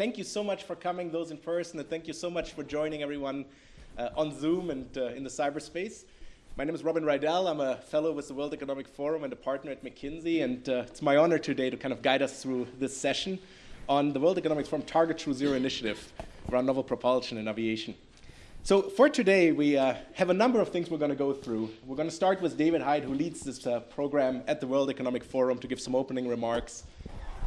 thank you so much for coming, those in person, and thank you so much for joining everyone uh, on Zoom and uh, in the cyberspace. My name is Robin Riedel. I'm a fellow with the World Economic Forum and a partner at McKinsey, and uh, it's my honor today to kind of guide us through this session on the World Economic Forum Target True Zero initiative around novel propulsion in aviation. So for today, we uh, have a number of things we're going to go through. We're going to start with David Hyde, who leads this uh, program at the World Economic Forum, to give some opening remarks.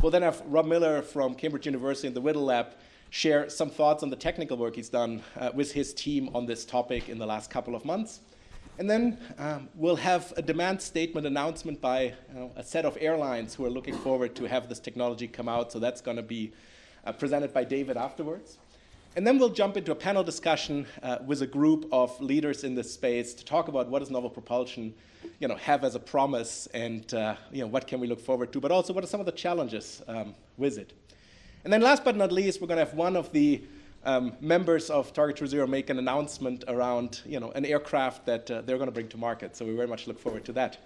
We'll then have Rob Miller from Cambridge University and the Whittle Lab share some thoughts on the technical work he's done uh, with his team on this topic in the last couple of months. And then um, we'll have a demand statement announcement by you know, a set of airlines who are looking forward to have this technology come out. So that's going to be uh, presented by David afterwards. And then we'll jump into a panel discussion uh, with a group of leaders in this space to talk about what does novel propulsion you know, have as a promise and uh, you know, what can we look forward to, but also what are some of the challenges um, with it. And then last but not least, we're going to have one of the um, members of Target True Zero make an announcement around you know, an aircraft that uh, they're going to bring to market. So we very much look forward to that.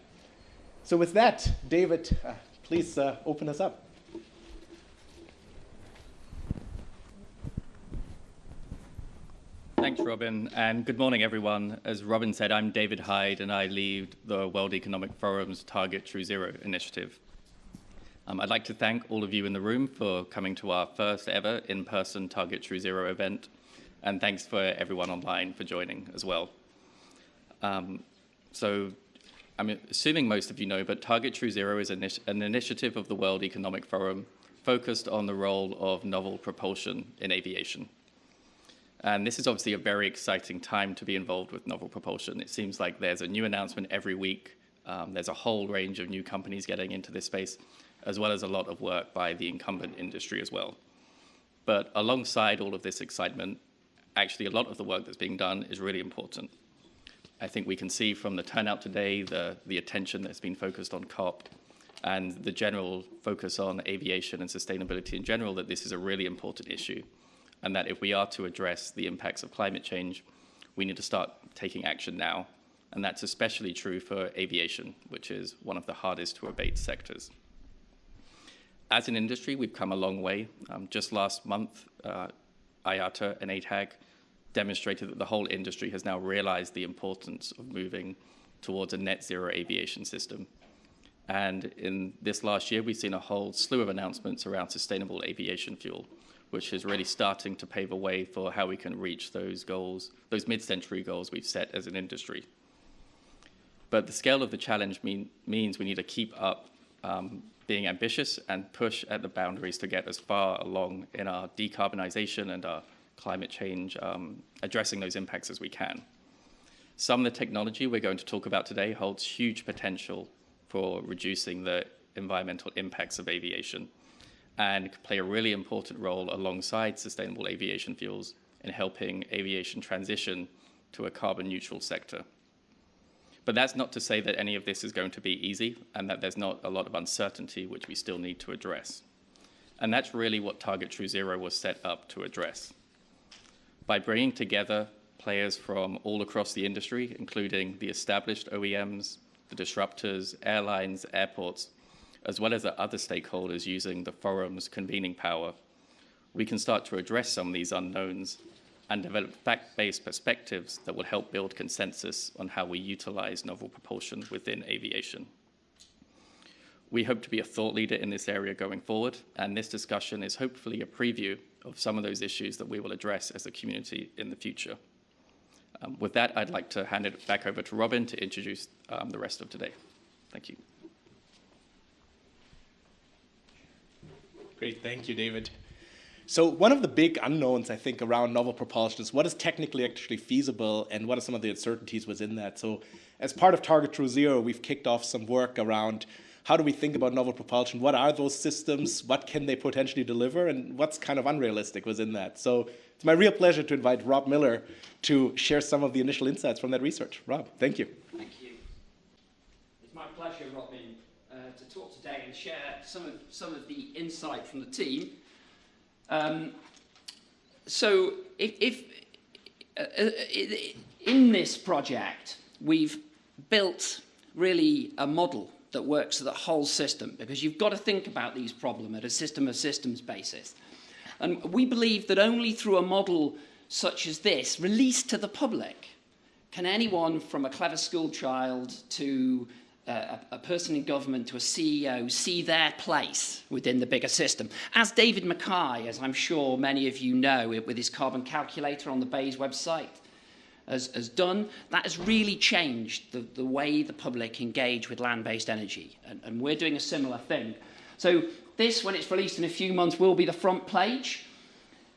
So with that, David, uh, please uh, open us up. Thanks, Robin, and good morning, everyone. As Robin said, I'm David Hyde, and I lead the World Economic Forum's Target True Zero initiative. Um, I'd like to thank all of you in the room for coming to our first ever in-person Target True Zero event, and thanks for everyone online for joining as well. Um, so I'm assuming most of you know, but Target True Zero is an, an initiative of the World Economic Forum focused on the role of novel propulsion in aviation. And this is obviously a very exciting time to be involved with novel propulsion. It seems like there's a new announcement every week. Um, there's a whole range of new companies getting into this space, as well as a lot of work by the incumbent industry as well. But alongside all of this excitement, actually a lot of the work that's being done is really important. I think we can see from the turnout today, the, the attention that's been focused on COP, and the general focus on aviation and sustainability in general, that this is a really important issue and that if we are to address the impacts of climate change, we need to start taking action now. And that's especially true for aviation, which is one of the hardest to abate sectors. As an industry, we've come a long way. Um, just last month, uh, IATA and ATAG demonstrated that the whole industry has now realized the importance of moving towards a net zero aviation system. And in this last year, we've seen a whole slew of announcements around sustainable aviation fuel which is really starting to pave a way for how we can reach those goals, those mid-century goals we've set as an industry. But the scale of the challenge mean, means we need to keep up um, being ambitious and push at the boundaries to get as far along in our decarbonization and our climate change, um, addressing those impacts as we can. Some of the technology we're going to talk about today holds huge potential for reducing the environmental impacts of aviation and play a really important role alongside sustainable aviation fuels in helping aviation transition to a carbon neutral sector. But that's not to say that any of this is going to be easy and that there's not a lot of uncertainty which we still need to address. And that's really what Target True Zero was set up to address. By bringing together players from all across the industry, including the established OEMs, the disruptors, airlines, airports, as well as the other stakeholders using the forum's convening power, we can start to address some of these unknowns and develop fact-based perspectives that will help build consensus on how we utilize novel propulsion within aviation. We hope to be a thought leader in this area going forward, and this discussion is hopefully a preview of some of those issues that we will address as a community in the future. Um, with that, I'd like to hand it back over to Robin to introduce um, the rest of today. Thank you. Great, thank you, David. So one of the big unknowns, I think, around novel propulsion is what is technically actually feasible and what are some of the uncertainties within that. So as part of Target True Zero, we've kicked off some work around how do we think about novel propulsion? What are those systems? What can they potentially deliver? And what's kind of unrealistic within that? So it's my real pleasure to invite Rob Miller to share some of the initial insights from that research. Rob, thank you. Thank you. It's my pleasure, uh, to talk today and share some of, some of the insight from the team. Um, so if, if uh, uh in this project, we've built really a model that works for the whole system because you've got to think about these problems at a system of systems basis. And we believe that only through a model such as this, released to the public, can anyone from a clever school child to a, a person in government to a CEO see their place within the bigger system. As David Mackay, as I'm sure many of you know, with his carbon calculator on the BEIS website, has, has done, that has really changed the, the way the public engage with land-based energy. And, and we're doing a similar thing. So this, when it's released in a few months, will be the front page.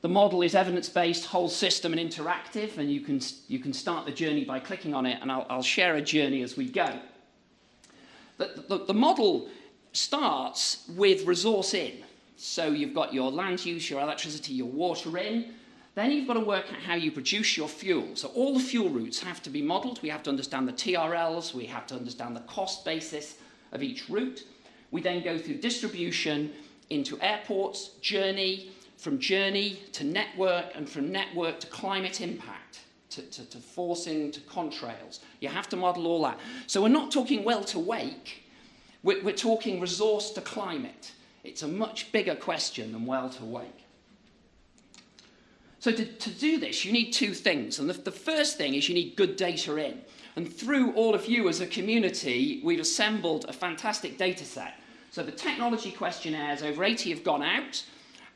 The model is evidence-based, whole system and interactive, and you can, you can start the journey by clicking on it, and I'll, I'll share a journey as we go. The, the, the model starts with resource in. So you've got your land use, your electricity, your water in, then you've got to work out how you produce your fuel. So all the fuel routes have to be modelled. We have to understand the TRLs. We have to understand the cost basis of each route. We then go through distribution into airports, journey, from journey to network, and from network to climate impact, to, to, to forcing to contrails. You have to model all that. So we're not talking well to wake, we're, we're talking resource to climate. It's a much bigger question than well to wake. So to, to do this, you need two things. And the, the first thing is you need good data in. And through all of you as a community, we've assembled a fantastic data set. So the technology questionnaires, over 80 have gone out.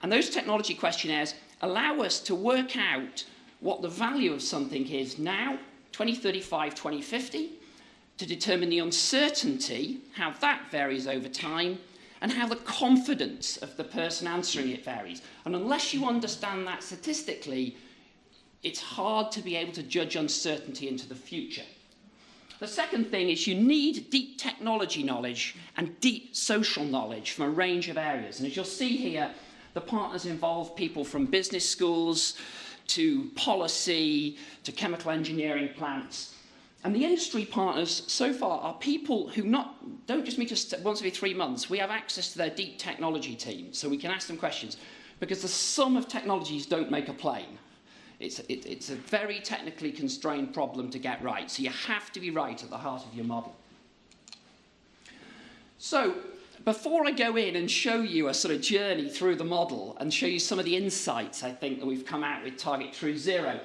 And those technology questionnaires allow us to work out what the value of something is now, 2035, 2050, to determine the uncertainty, how that varies over time, and how the confidence of the person answering it varies. And unless you understand that statistically, it's hard to be able to judge uncertainty into the future. The second thing is you need deep technology knowledge and deep social knowledge from a range of areas. And as you'll see here, the partners involve people from business schools to policy to chemical engineering plants and the industry partners so far are people who not, don't just meet us once every three months. We have access to their deep technology team, so we can ask them questions. Because the sum of technologies don't make a plane. It's, it, it's a very technically constrained problem to get right. So you have to be right at the heart of your model. So before I go in and show you a sort of journey through the model and show you some of the insights I think that we've come out with Target True Zero,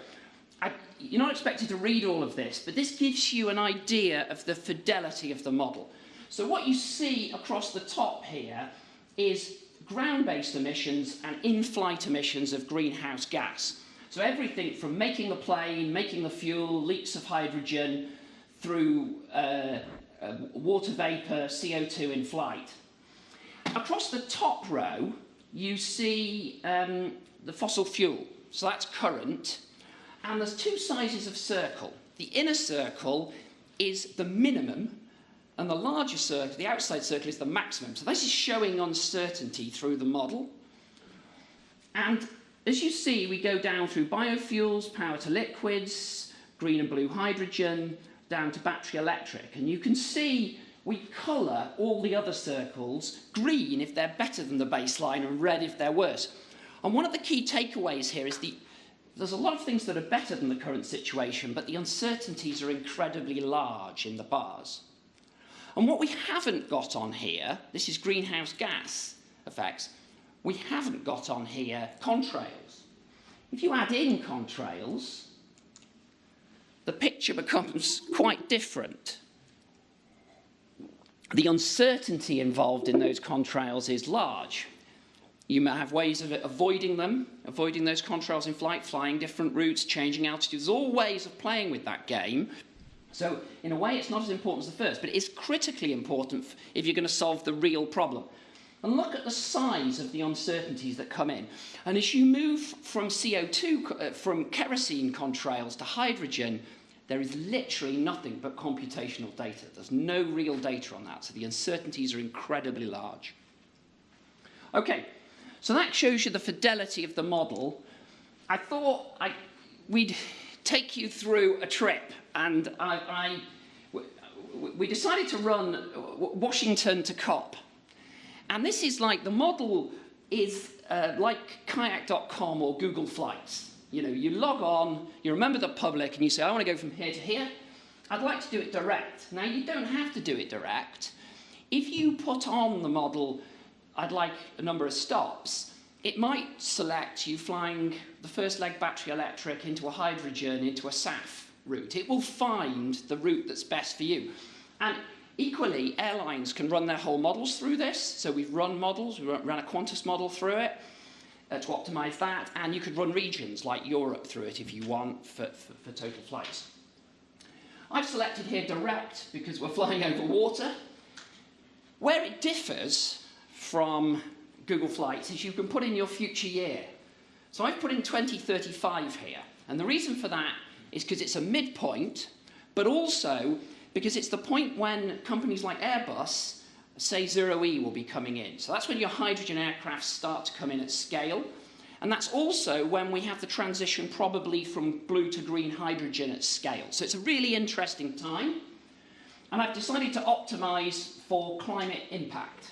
I, you're not expected to read all of this, but this gives you an idea of the fidelity of the model. So what you see across the top here is ground-based emissions and in-flight emissions of greenhouse gas. So everything from making the plane, making the fuel, leaks of hydrogen, through uh, uh, water vapour, CO2 in flight. Across the top row, you see um, the fossil fuel. So that's current, and there's two sizes of circle. The inner circle is the minimum, and the larger circle, the outside circle, is the maximum. So this is showing uncertainty through the model. And as you see, we go down through biofuels, power to liquids, green and blue hydrogen, down to battery electric. And you can see we colour all the other circles green if they're better than the baseline and red if they're worse. And one of the key takeaways here is the there's a lot of things that are better than the current situation, but the uncertainties are incredibly large in the bars. And what we haven't got on here, this is greenhouse gas effects, we haven't got on here contrails. If you add in contrails, the picture becomes quite different. The uncertainty involved in those contrails is large. You may have ways of avoiding them, avoiding those contrails in flight, flying different routes, changing altitudes. There's all ways of playing with that game. So in a way, it's not as important as the first, but it is critically important if you're going to solve the real problem. And look at the size of the uncertainties that come in. And as you move from CO2, uh, from kerosene contrails to hydrogen, there is literally nothing but computational data. There's no real data on that, so the uncertainties are incredibly large. Okay, so that shows you the fidelity of the model. I thought I, we'd take you through a trip, and I, I, we decided to run Washington to COP. And this is like, the model is uh, like kayak.com or Google Flights. You know, you log on, you remember the public, and you say, I want to go from here to here. I'd like to do it direct. Now, you don't have to do it direct. If you put on the model I'd like a number of stops, it might select you flying the first leg battery electric into a hydrogen, into a SAF route. It will find the route that's best for you. And equally, airlines can run their whole models through this. So we've run models, we ran a Qantas model through it uh, to optimize that. And you could run regions like Europe through it if you want for, for, for total flights. I've selected here direct because we're flying over water. Where it differs from Google Flights is you can put in your future year. So I've put in 2035 here. And the reason for that is because it's a midpoint, but also because it's the point when companies like Airbus say zero E will be coming in. So that's when your hydrogen aircraft start to come in at scale. And that's also when we have the transition probably from blue to green hydrogen at scale. So it's a really interesting time. And I've decided to optimize for climate impact.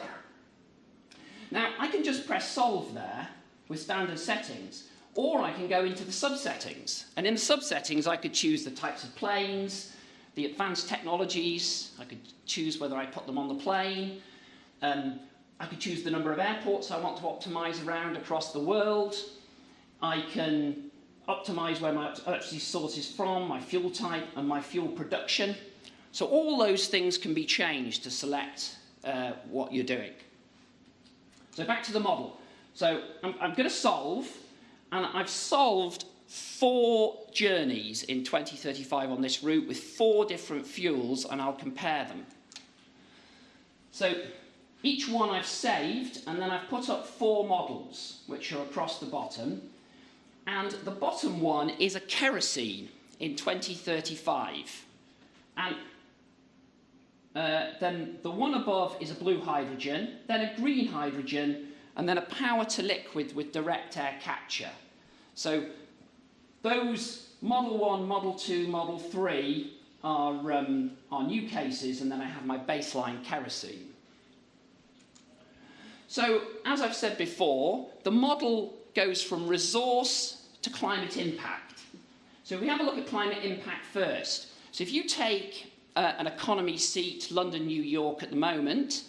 Now, I can just press solve there with standard settings, or I can go into the subsettings. And in the subsettings, I could choose the types of planes, the advanced technologies, I could choose whether I put them on the plane, um, I could choose the number of airports I want to optimize around across the world, I can optimize where my electricity source is from, my fuel type, and my fuel production. So all those things can be changed to select uh, what you're doing. So back to the model. So I'm, I'm going to solve, and I've solved four journeys in 2035 on this route with four different fuels, and I'll compare them. So each one I've saved, and then I've put up four models, which are across the bottom. And the bottom one is a kerosene in 2035. And uh, then the one above is a blue hydrogen, then a green hydrogen, and then a power to liquid with direct air capture. So those Model 1, Model 2, Model 3 are, um, are new cases, and then I have my baseline kerosene. So, as I've said before, the model goes from resource to climate impact. So we have a look at climate impact first. So if you take uh, an economy seat, London, New York at the moment,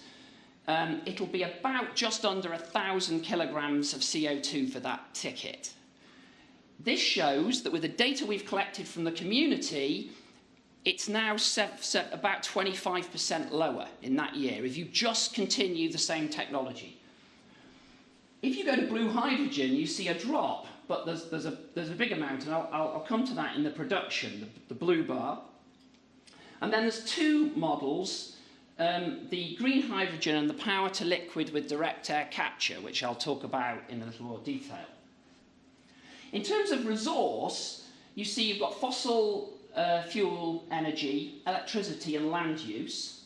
um, it'll be about just under a thousand kilograms of CO2 for that ticket. This shows that with the data we've collected from the community, it's now about 25% lower in that year if you just continue the same technology. If you go to blue hydrogen, you see a drop, but there's, there's, a, there's a big amount, and I'll, I'll, I'll come to that in the production, the, the blue bar. And then there's two models, um, the green hydrogen and the power to liquid with direct air capture, which I'll talk about in a little more detail. In terms of resource, you see you've got fossil uh, fuel energy, electricity and land use.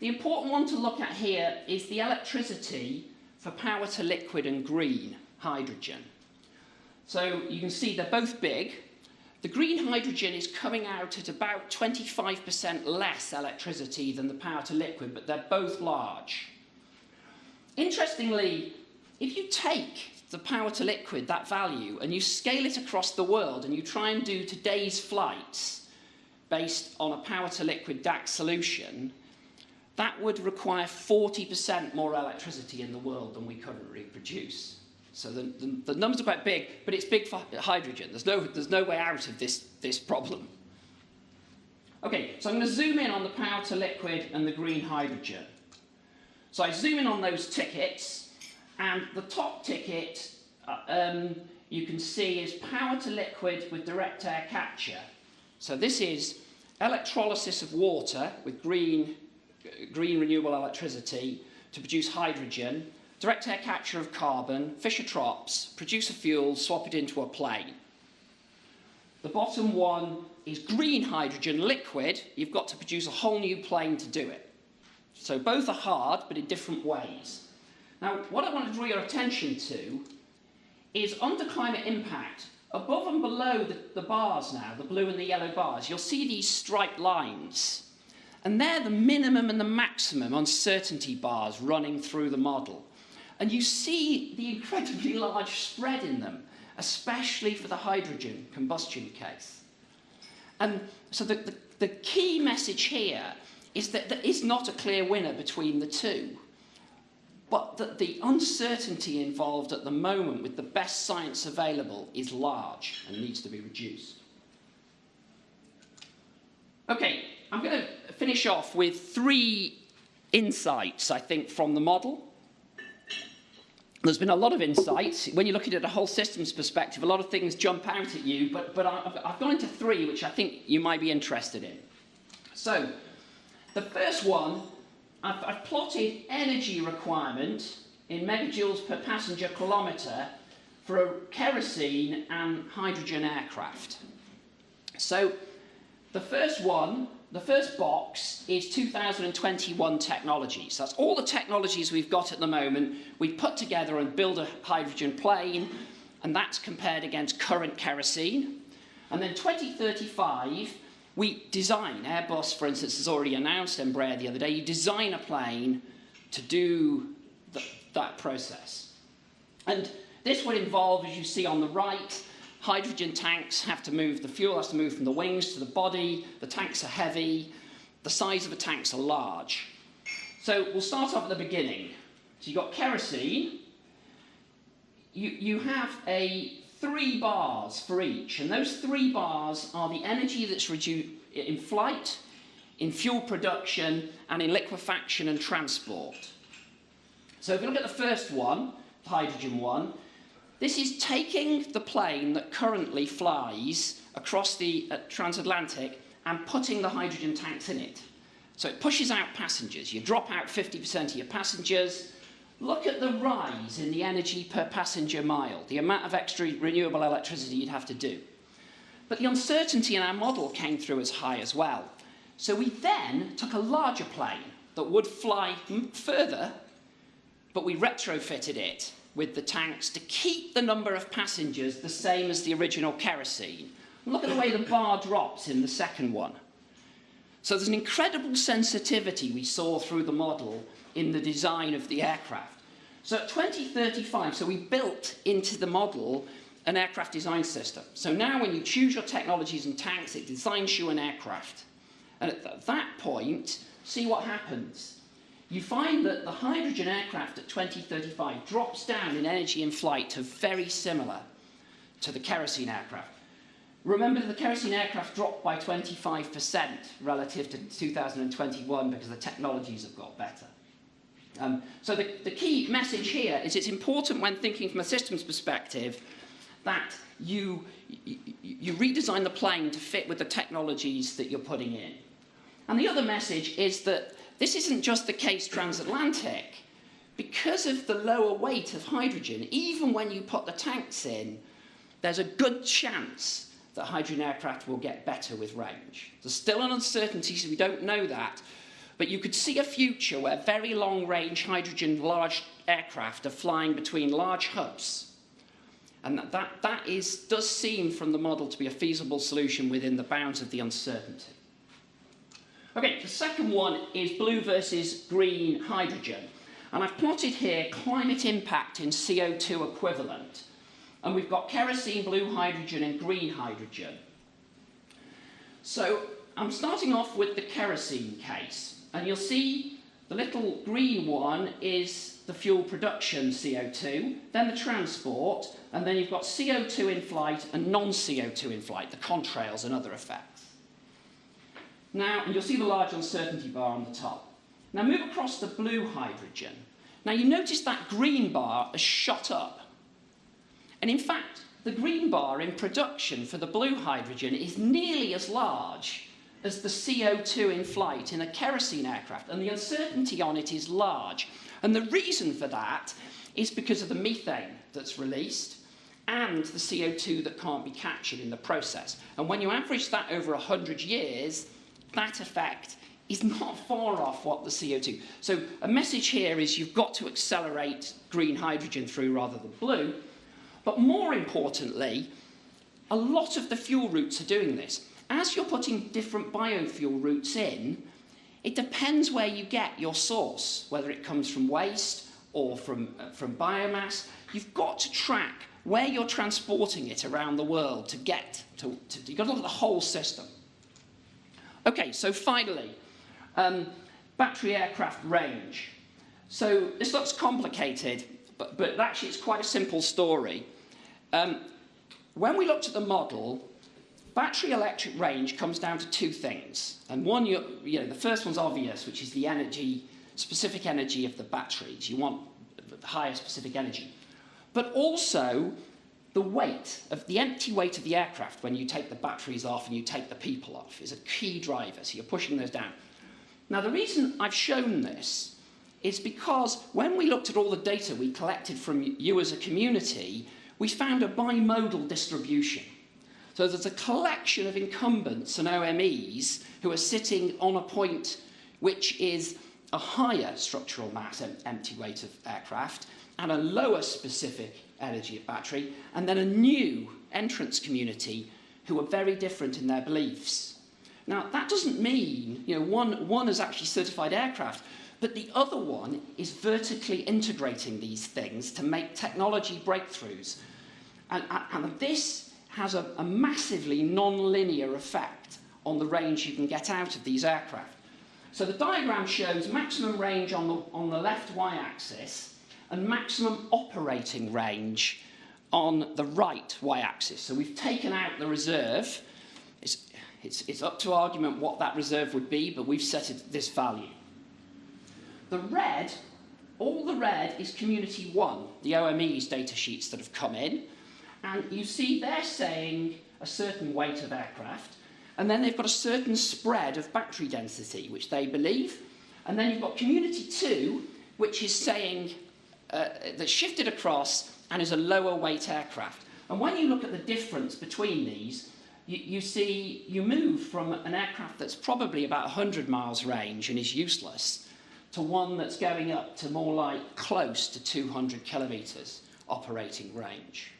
The important one to look at here is the electricity for power to liquid and green hydrogen. So you can see they're both big, the green hydrogen is coming out at about 25% less electricity than the power to liquid, but they're both large. Interestingly, if you take the power to liquid, that value, and you scale it across the world and you try and do today's flights based on a power to liquid DAC solution, that would require 40% more electricity in the world than we currently produce. So the, the, the, numbers are quite big, but it's big for hydrogen. There's no, there's no way out of this, this problem. Okay, so I'm going to zoom in on the power to liquid and the green hydrogen. So I zoom in on those tickets, and the top ticket uh, um, you can see is power to liquid with direct air capture. So this is electrolysis of water with green, green renewable electricity to produce hydrogen direct air capture of carbon, Fischer-Tropsch, produce a fuel, swap it into a plane. The bottom one is green hydrogen liquid. You've got to produce a whole new plane to do it. So both are hard, but in different ways. Now, what I want to draw your attention to is under climate impact, above and below the, the bars now, the blue and the yellow bars, you'll see these striped lines. And they're the minimum and the maximum uncertainty bars running through the model. And you see the incredibly large spread in them, especially for the hydrogen combustion case. And so the, the, the key message here is that there is not a clear winner between the two. But the, the uncertainty involved at the moment with the best science available is large and needs to be reduced. Okay, I'm going to finish off with three insights, I think, from the model. There's been a lot of insights. When you're looking at a whole systems perspective, a lot of things jump out at you, but, but I've, I've gone into three which I think you might be interested in. So, the first one, I've, I've plotted energy requirement in megajoules per passenger kilometre for a kerosene and hydrogen aircraft. So, the first one the first box is 2021 technologies. That's all the technologies we've got at the moment. We put together and build a hydrogen plane, and that's compared against current kerosene. And then 2035, we design, Airbus, for instance, has already announced Embraer the other day, you design a plane to do the, that process. And this would involve, as you see on the right, Hydrogen tanks have to move, the fuel has to move from the wings to the body, the tanks are heavy, the size of the tanks are large. So we'll start off at the beginning. So you've got kerosene, you, you have a three bars for each, and those three bars are the energy that's reduced in flight, in fuel production, and in liquefaction and transport. So if you look at the first one, the hydrogen one, this is taking the plane that currently flies across the uh, transatlantic and putting the hydrogen tanks in it. So it pushes out passengers. You drop out 50% of your passengers. Look at the rise in the energy per passenger mile, the amount of extra renewable electricity you'd have to do. But the uncertainty in our model came through as high as well. So we then took a larger plane that would fly further, but we retrofitted it with the tanks to keep the number of passengers the same as the original kerosene. Look at the way the bar drops in the second one. So there's an incredible sensitivity we saw through the model in the design of the aircraft. So at 2035, so we built into the model an aircraft design system. So now when you choose your technologies and tanks, it designs you an aircraft. And at that point, see what happens you find that the hydrogen aircraft at 2035 drops down in energy in flight to very similar to the kerosene aircraft. Remember that the kerosene aircraft dropped by 25% relative to 2021 because the technologies have got better. Um, so the, the key message here is it's important when thinking from a systems perspective that you, you, you redesign the plane to fit with the technologies that you're putting in. And the other message is that this isn't just the case transatlantic. Because of the lower weight of hydrogen, even when you put the tanks in, there's a good chance that hydrogen aircraft will get better with range. There's still an uncertainty, so we don't know that. But you could see a future where very long-range hydrogen large aircraft are flying between large hubs. And that, that, that is, does seem from the model to be a feasible solution within the bounds of the uncertainty. Okay, the second one is blue versus green hydrogen. And I've plotted here climate impact in CO2 equivalent. And we've got kerosene, blue hydrogen and green hydrogen. So I'm starting off with the kerosene case. And you'll see the little green one is the fuel production CO2, then the transport, and then you've got CO2 in flight and non-CO2 in flight, the contrails and other effects. Now, and you'll see the large uncertainty bar on the top. Now move across the blue hydrogen. Now you notice that green bar has shot up. And in fact, the green bar in production for the blue hydrogen is nearly as large as the CO2 in flight in a kerosene aircraft, and the uncertainty on it is large. And the reason for that is because of the methane that's released and the CO2 that can't be captured in the process. And when you average that over 100 years, that effect is not far off what the CO2. So a message here is you've got to accelerate green hydrogen through rather than blue. But more importantly, a lot of the fuel routes are doing this. As you're putting different biofuel routes in, it depends where you get your source, whether it comes from waste or from, uh, from biomass. You've got to track where you're transporting it around the world to get to, to you've got to look at the whole system. Okay, so finally, um, battery aircraft range. So this looks complicated, but, but actually it's quite a simple story. Um, when we looked at the model, battery electric range comes down to two things. And one, you, know, the first one's obvious, which is the energy, specific energy of the batteries. You want the higher specific energy. But also the weight of the empty weight of the aircraft when you take the batteries off and you take the people off is a key driver. So you're pushing those down. Now the reason I've shown this is because when we looked at all the data we collected from you as a community, we found a bimodal distribution. So there's a collection of incumbents and OEMs who are sitting on a point which is a higher structural mass empty weight of aircraft and a lower specific energy of battery, and then a new entrance community who are very different in their beliefs. Now, that doesn't mean, you know, one, one is actually certified aircraft, but the other one is vertically integrating these things to make technology breakthroughs. And, and this has a, a massively non-linear effect on the range you can get out of these aircraft. So the diagram shows maximum range on the, on the left y-axis and maximum operating range on the right y-axis. So we've taken out the reserve. It's, it's, it's up to argument what that reserve would be, but we've set it this value. The red, all the red is Community 1, the OEM's data sheets that have come in. And you see they're saying a certain weight of aircraft, and then they've got a certain spread of battery density, which they believe. And then you've got Community 2, which is saying uh, that's shifted across and is a lower weight aircraft. And when you look at the difference between these, you, you see you move from an aircraft that's probably about 100 miles range and is useless to one that's going up to more like close to 200 kilometres operating range.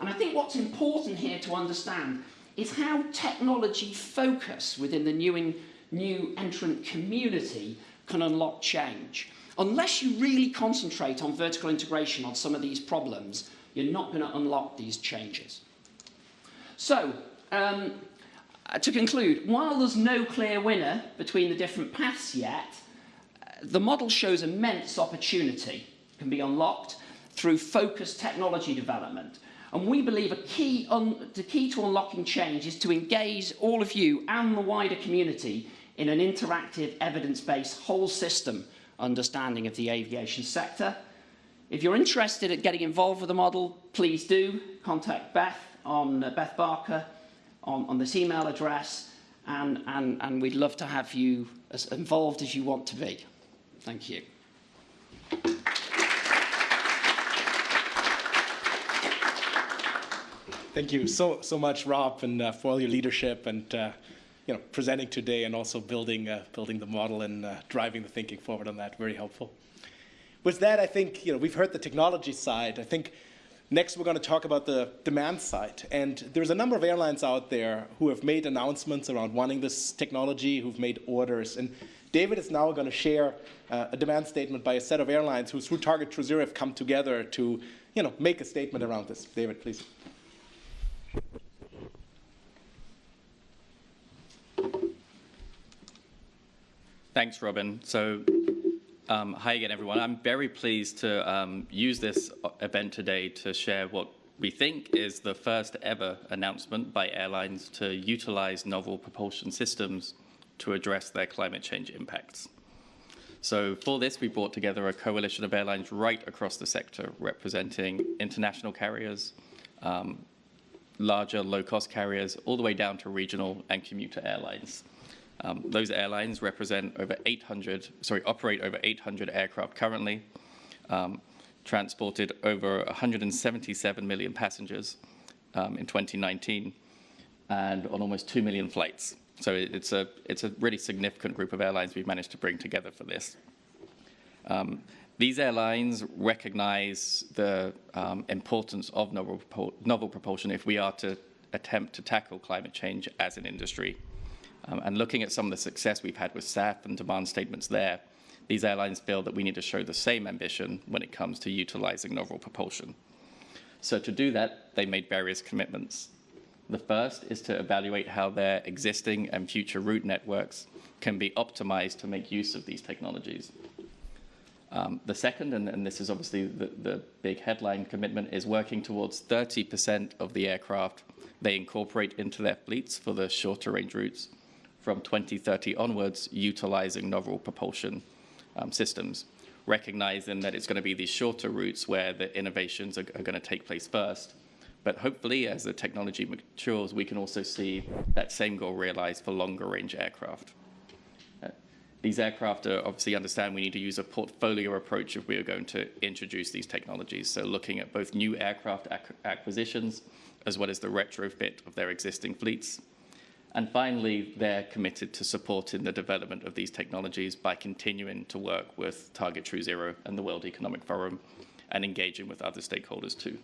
And I think what's important here to understand is how technology focus within the new, in, new entrant community can unlock change. Unless you really concentrate on vertical integration on some of these problems, you're not going to unlock these changes. So, um, to conclude, while there's no clear winner between the different paths yet, the model shows immense opportunity can be unlocked through focused technology development. And we believe a key the key to unlocking change is to engage all of you and the wider community in an interactive, evidence-based whole system understanding of the aviation sector. If you're interested in getting involved with the model, please do contact Beth on uh, Beth Barker on, on this email address, and, and, and we'd love to have you as involved as you want to be. Thank you. Thank you so so much, Rob, and uh, for all your leadership and uh, you know presenting today, and also building uh, building the model and uh, driving the thinking forward on that. Very helpful. With that, I think you know we've heard the technology side. I think next we're going to talk about the demand side. And there's a number of airlines out there who have made announcements around wanting this technology, who've made orders, and David is now going to share uh, a demand statement by a set of airlines who, through Target True Zero, have come together to, you know, make a statement around this. David, please. Thanks, Robin. So, um, hi again, everyone. I'm very pleased to um, use this event today to share what we think is the first ever announcement by airlines to utilize novel propulsion systems to address their climate change impacts. So for this, we brought together a coalition of airlines right across the sector, representing international carriers, um, larger low-cost carriers, all the way down to regional and commuter airlines. Um, those airlines represent over 800, sorry, operate over 800 aircraft currently, um, transported over 177 million passengers um, in 2019, and on almost 2 million flights. So it's a, it's a really significant group of airlines we've managed to bring together for this. These airlines recognize the um, importance of novel, novel, propulsion if we are to attempt to tackle climate change as an industry. Um, and looking at some of the success we've had with SAF and demand statements there, these airlines feel that we need to show the same ambition when it comes to utilizing novel propulsion. So to do that, they made various commitments. The first is to evaluate how their existing and future route networks can be optimized to make use of these technologies. Um, the second, and, and, this is obviously the, the big headline commitment, is working towards 30% of the aircraft they incorporate into their fleets for the shorter range routes from 2030 onwards, utilizing novel propulsion um, systems, recognizing that it's going to be these shorter routes where the innovations are, are going to take place first. But hopefully, as the technology matures, we can also see that same goal realized for longer range aircraft. These aircraft obviously understand we need to use a portfolio approach if we are going to introduce these technologies. So looking at both new aircraft ac acquisitions, as well as the retrofit of their existing fleets. And finally, they're committed to supporting the development of these technologies by continuing to work with Target True Zero and the World Economic Forum and engaging with other stakeholders too.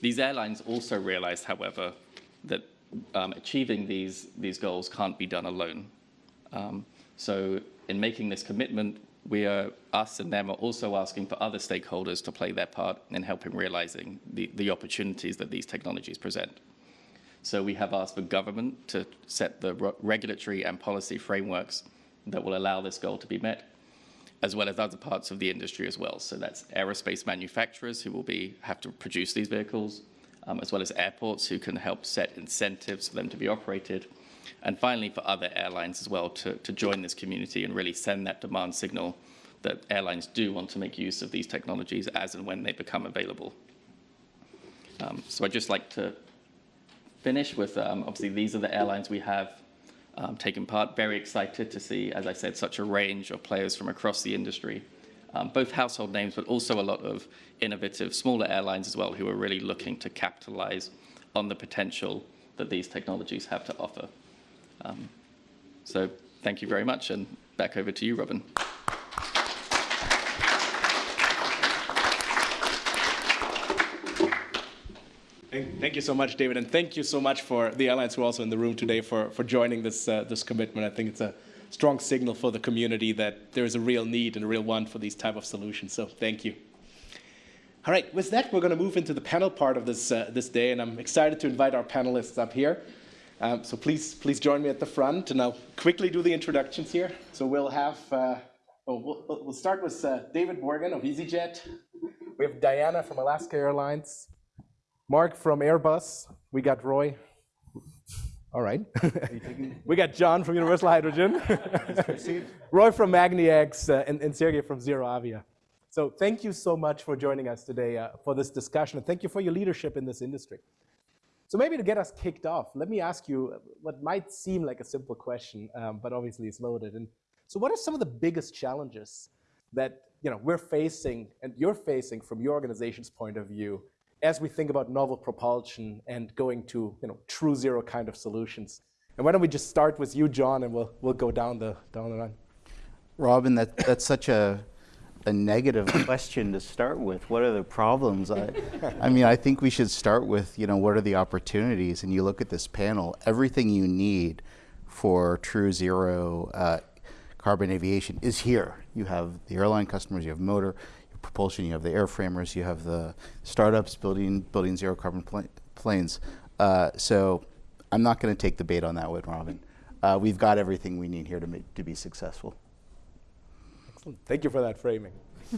These airlines also realized, however, that um, achieving these, these goals can't be done alone. Um, so in making this commitment, we are, us and them are also asking for other stakeholders to play their part in helping realizing the, the opportunities that these technologies present. So we have asked for government to set the regulatory and policy frameworks that will allow this goal to be met, as well as other parts of the industry as well. So that's aerospace manufacturers who will be have to produce these vehicles, um, as well as airports who can help set incentives for them to be operated, and finally, for other airlines as well to, to join this community and really send that demand signal that airlines do want to make use of these technologies as and when they become available. Um, so I'd just like to finish with, um, obviously, these are the airlines we have um, taken part. Very excited to see, as I said, such a range of players from across the industry. Um, both household names, but also a lot of innovative smaller airlines as well who are really looking to capitalize on the potential that these technologies have to offer. Um, so thank you very much, and back over to you, Robin. Thank you so much, David, and thank you so much for the airlines who are also in the room today for, for joining this, uh, this commitment. I think it's a strong signal for the community that there is a real need and a real want for these type of solutions, so thank you. All right, with that, we're going to move into the panel part of this, uh, this day, and I'm excited to invite our panelists up here. Um, so please, please join me at the front, and I'll quickly do the introductions here. So we'll have, uh, oh, we'll, we'll, start with uh, David Morgan of EasyJet. We have Diana from Alaska Airlines, Mark from Airbus. We got Roy. All right. we got John from Universal Hydrogen. Roy from magniX, uh, and, and Sergey from ZeroAvia. So thank you so much for joining us today uh, for this discussion, and thank you for your leadership in this industry. So maybe to get us kicked off, let me ask you what might seem like a simple question, um, but obviously it's loaded. And so what are some of the biggest challenges that you know, we're facing and you're facing from your organization's point of view as we think about novel propulsion and going to you know, true zero kind of solutions? And why don't we just start with you, John, and we'll, we'll go down the, down the line. Robin, that, that's such a a negative question to start with. What are the problems? I, I mean, I think we should start with, you know, what are the opportunities? And you look at this panel, everything you need for true zero uh, carbon aviation is here. You have the airline customers, you have motor, you have propulsion, you have the airframers, you have the startups building, building zero carbon pl planes. Uh, so I'm not going to take the bait on that one, Robin. Uh, we've got everything we need here to, make, to be successful. Thank you for that framing.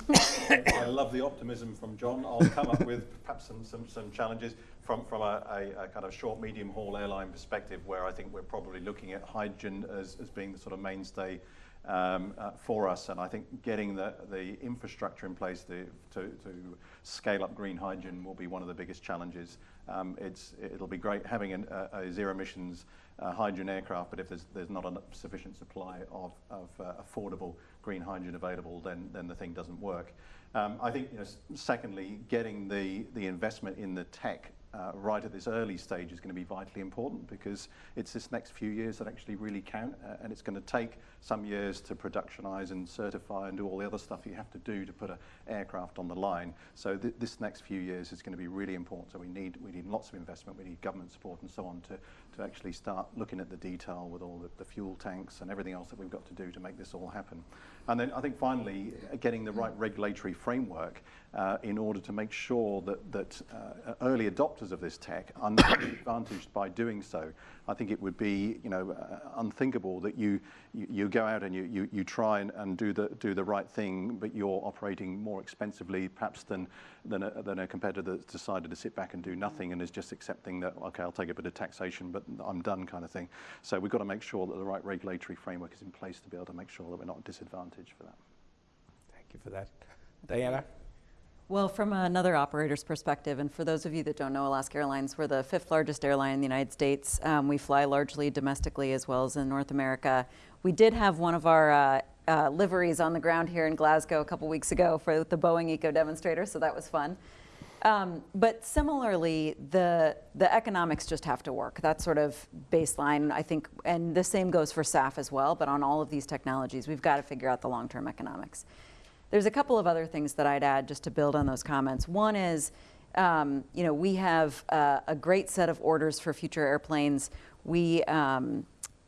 I love the optimism from John. I'll come up with perhaps some, some, some challenges from, from a, a, a, kind of short, medium haul airline perspective where I think we're probably looking at hydrogen as, as being the sort of mainstay um, uh, for us. And I think getting the, the infrastructure in place to, to, to scale up green hydrogen will be one of the biggest challenges. Um, it's, it'll be great having an, a, zero emissions uh, hydrogen aircraft, but if there's, there's not a sufficient supply of, of uh, affordable green hydrogen available, then, then the thing doesn't work. Um, I think, you know, secondly, getting the, the investment in the tech uh, right at this early stage is going to be vitally important because it's this next few years that actually really count uh, and it's going to take some years to productionize and certify and do all the other stuff you have to do to put an aircraft on the line. So th this next few years is going to be really important. So we need, we need lots of investment, we need government support and so on to, to actually start looking at the detail with all the, the fuel tanks and everything else that we've got to do to make this all happen. And then I think finally, getting the right regulatory framework uh, in order to make sure that, that uh, early adopters of this tech are not advantaged by doing so. I think it would be you know, uh, unthinkable that you, you, you, go out and you, you, you try and, and do, the, do the right thing, but you're operating more expensively perhaps than, than, a, than a competitor that's decided to sit back and do nothing and is just accepting that, okay, I'll take a bit of taxation, but I'm done kind of thing. So we've got to make sure that the right regulatory framework is in place to be able to make sure that we're not disadvantaged for that. Thank you for that. Diana? Well, from another operator's perspective, and for those of you that don't know Alaska Airlines, we're the fifth largest airline in the United States. Um, we fly largely domestically as well as in North America. We did have one of our uh, uh, liveries on the ground here in Glasgow a couple weeks ago for the Boeing ecoDemonstrator, so that was fun. Um, but similarly, the the economics just have to work. That's sort of baseline, I think, and the same goes for SAF as well. But on all of these technologies, we've got to figure out the long-term economics. There's a couple of other things that I'd add just to build on those comments. One is, um, you know, we have uh, a great set of orders for future airplanes. We um,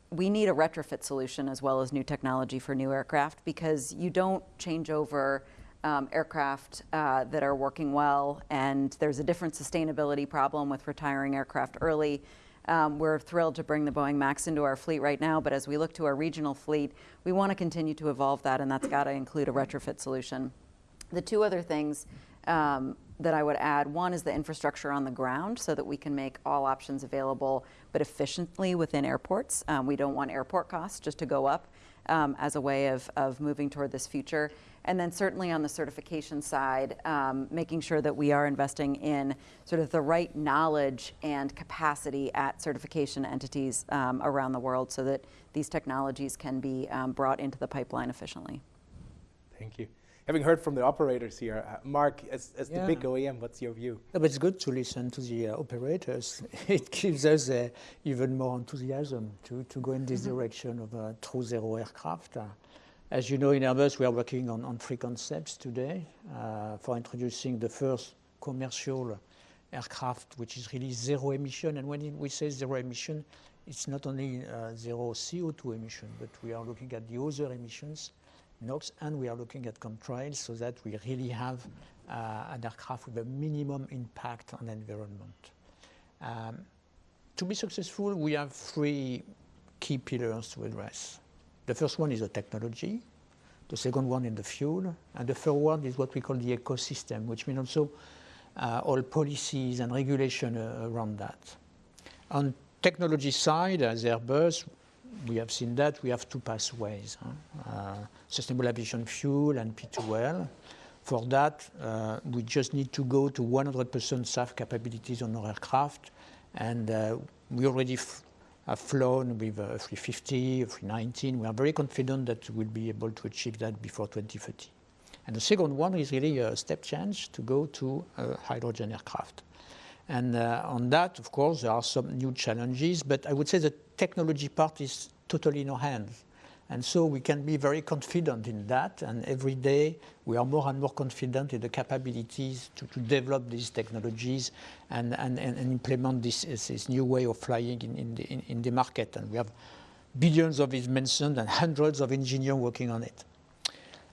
we need a retrofit solution as well as new technology for new aircraft because you don't change over um, aircraft uh, that are working well, and there's a different sustainability problem with retiring aircraft early. Um, we're thrilled to bring the Boeing MAX into our fleet right now, but as we look to our regional fleet, we want to continue to evolve that, and that's got to include a retrofit solution. The two other things um, that I would add, one is the infrastructure on the ground so that we can make all options available, but efficiently within airports. Um, we don't want airport costs just to go up um, as a way of, of moving toward this future. And then certainly on the certification side, um, making sure that we are investing in sort of the right knowledge and capacity at certification entities um, around the world so that these technologies can be um, brought into the pipeline efficiently. Thank you. Having heard from the operators here, uh, Mark, as, as yeah. the big OEM, what's your view? but it's good to listen to the uh, operators. it gives us uh, even more enthusiasm to, to go in this mm -hmm. direction of a true zero aircraft. As you know, in Airbus, we are working on, on three concepts today uh, for introducing the first commercial aircraft, which is really zero emission. And when we say zero emission, it's not only uh, zero CO2 emission, but we are looking at the other emissions, NOx, and we are looking at contrails so that we really have uh, an aircraft with a minimum impact on the environment. Um, to be successful, we have three key pillars to address. The first one is the technology, the second one is the fuel, and the third one is what we call the ecosystem, which means also uh, all policies and regulation uh, around that. On technology side, as Airbus, we have seen that we have two pathways, huh? uh, sustainable aviation fuel and P2L. For that, uh, we just need to go to 100% SAF capabilities on our aircraft, and uh, we already have flown with a 350, a 319. We are very confident that we'll be able to achieve that before 2030. And the second one is really a step change to go to hydrogen aircraft. And uh, on that, of course, there are some new challenges, but I would say the technology part is totally in our hands. And so we can be very confident in that. And every day we are more and more confident in the capabilities to, to develop these technologies and, and, and implement this, this new way of flying in, in, the, in, in the market. And we have billions of mentioned and hundreds of engineers working on it.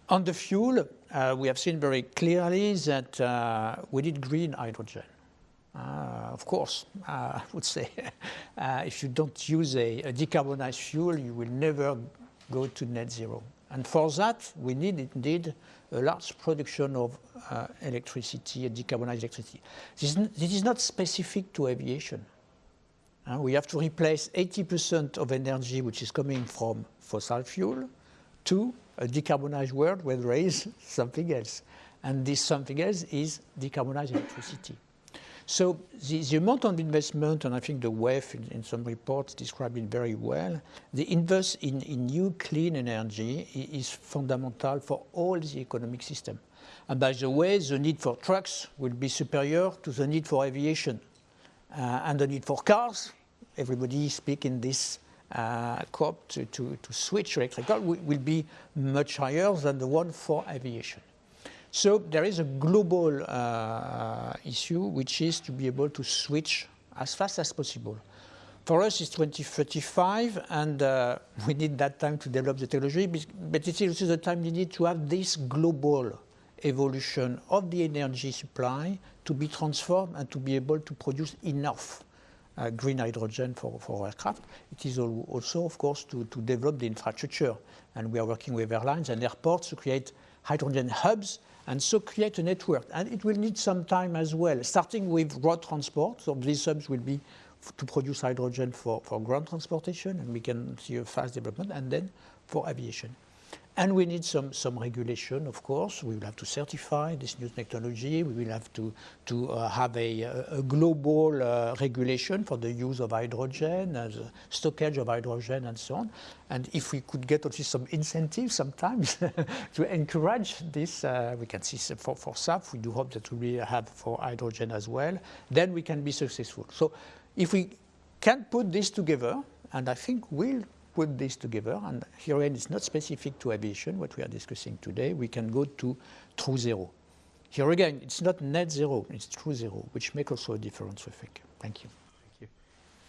On the fuel, uh, we have seen very clearly that uh, we need green hydrogen. Uh, of course, uh, I would say uh, if you don't use a, a decarbonized fuel, you will never go to net zero. And for that, we need indeed a large production of uh, electricity and decarbonized electricity. This is, this is not specific to aviation. Uh, we have to replace 80% of energy which is coming from fossil fuel to a decarbonized world where there is something else. And this something else is decarbonized electricity. So the, the, amount of investment, and I think the WEF in, in, some reports described it very well, the invest in, in new clean energy is fundamental for all the economic system. And by the way, the need for trucks will be superior to the need for aviation. Uh, and the need for cars, everybody speaking this uh, COP to, to, to switch electrical will, will be much higher than the one for aviation. So there is a global uh, issue, which is to be able to switch as fast as possible. For us, it's 2035, and uh, we need that time to develop the technology, but it's also the time we need to have this global evolution of the energy supply to be transformed and to be able to produce enough uh, green hydrogen for, for aircraft. It is also, of course, to, to develop the infrastructure. And we are working with airlines and airports to create hydrogen hubs and so create a network. And it will need some time as well, starting with road transport. So these hubs will be to produce hydrogen for, for ground transportation, and we can see a fast development, and then for aviation. And we need some, some regulation, of course. We will have to certify this new technology. We will have to, to uh, have a, a global uh, regulation for the use of hydrogen, uh, the stockage of hydrogen, and so on. And if we could get also some incentives sometimes to encourage this, uh, we can see for, for SAF, we do hope that we will have for hydrogen as well, then we can be successful. So if we can put this together, and I think we'll put this together, and here again, it's not specific to aviation, what we are discussing today, we can go to true zero. Here again, it's not net zero, it's true zero, which makes also a difference, I think. Thank you. Thank you.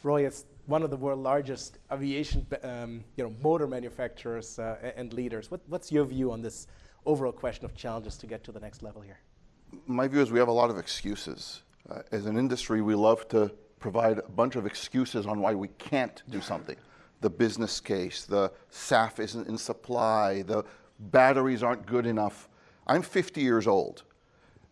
Roy, as one of the world's largest aviation um, you know, motor manufacturers uh, and leaders, what, what's your view on this overall question of challenges to get to the next level here? My view is we have a lot of excuses. Uh, as an industry, we love to provide a bunch of excuses on why we can't do something the business case, the SAF isn't in supply, the batteries aren't good enough. I'm 50 years old.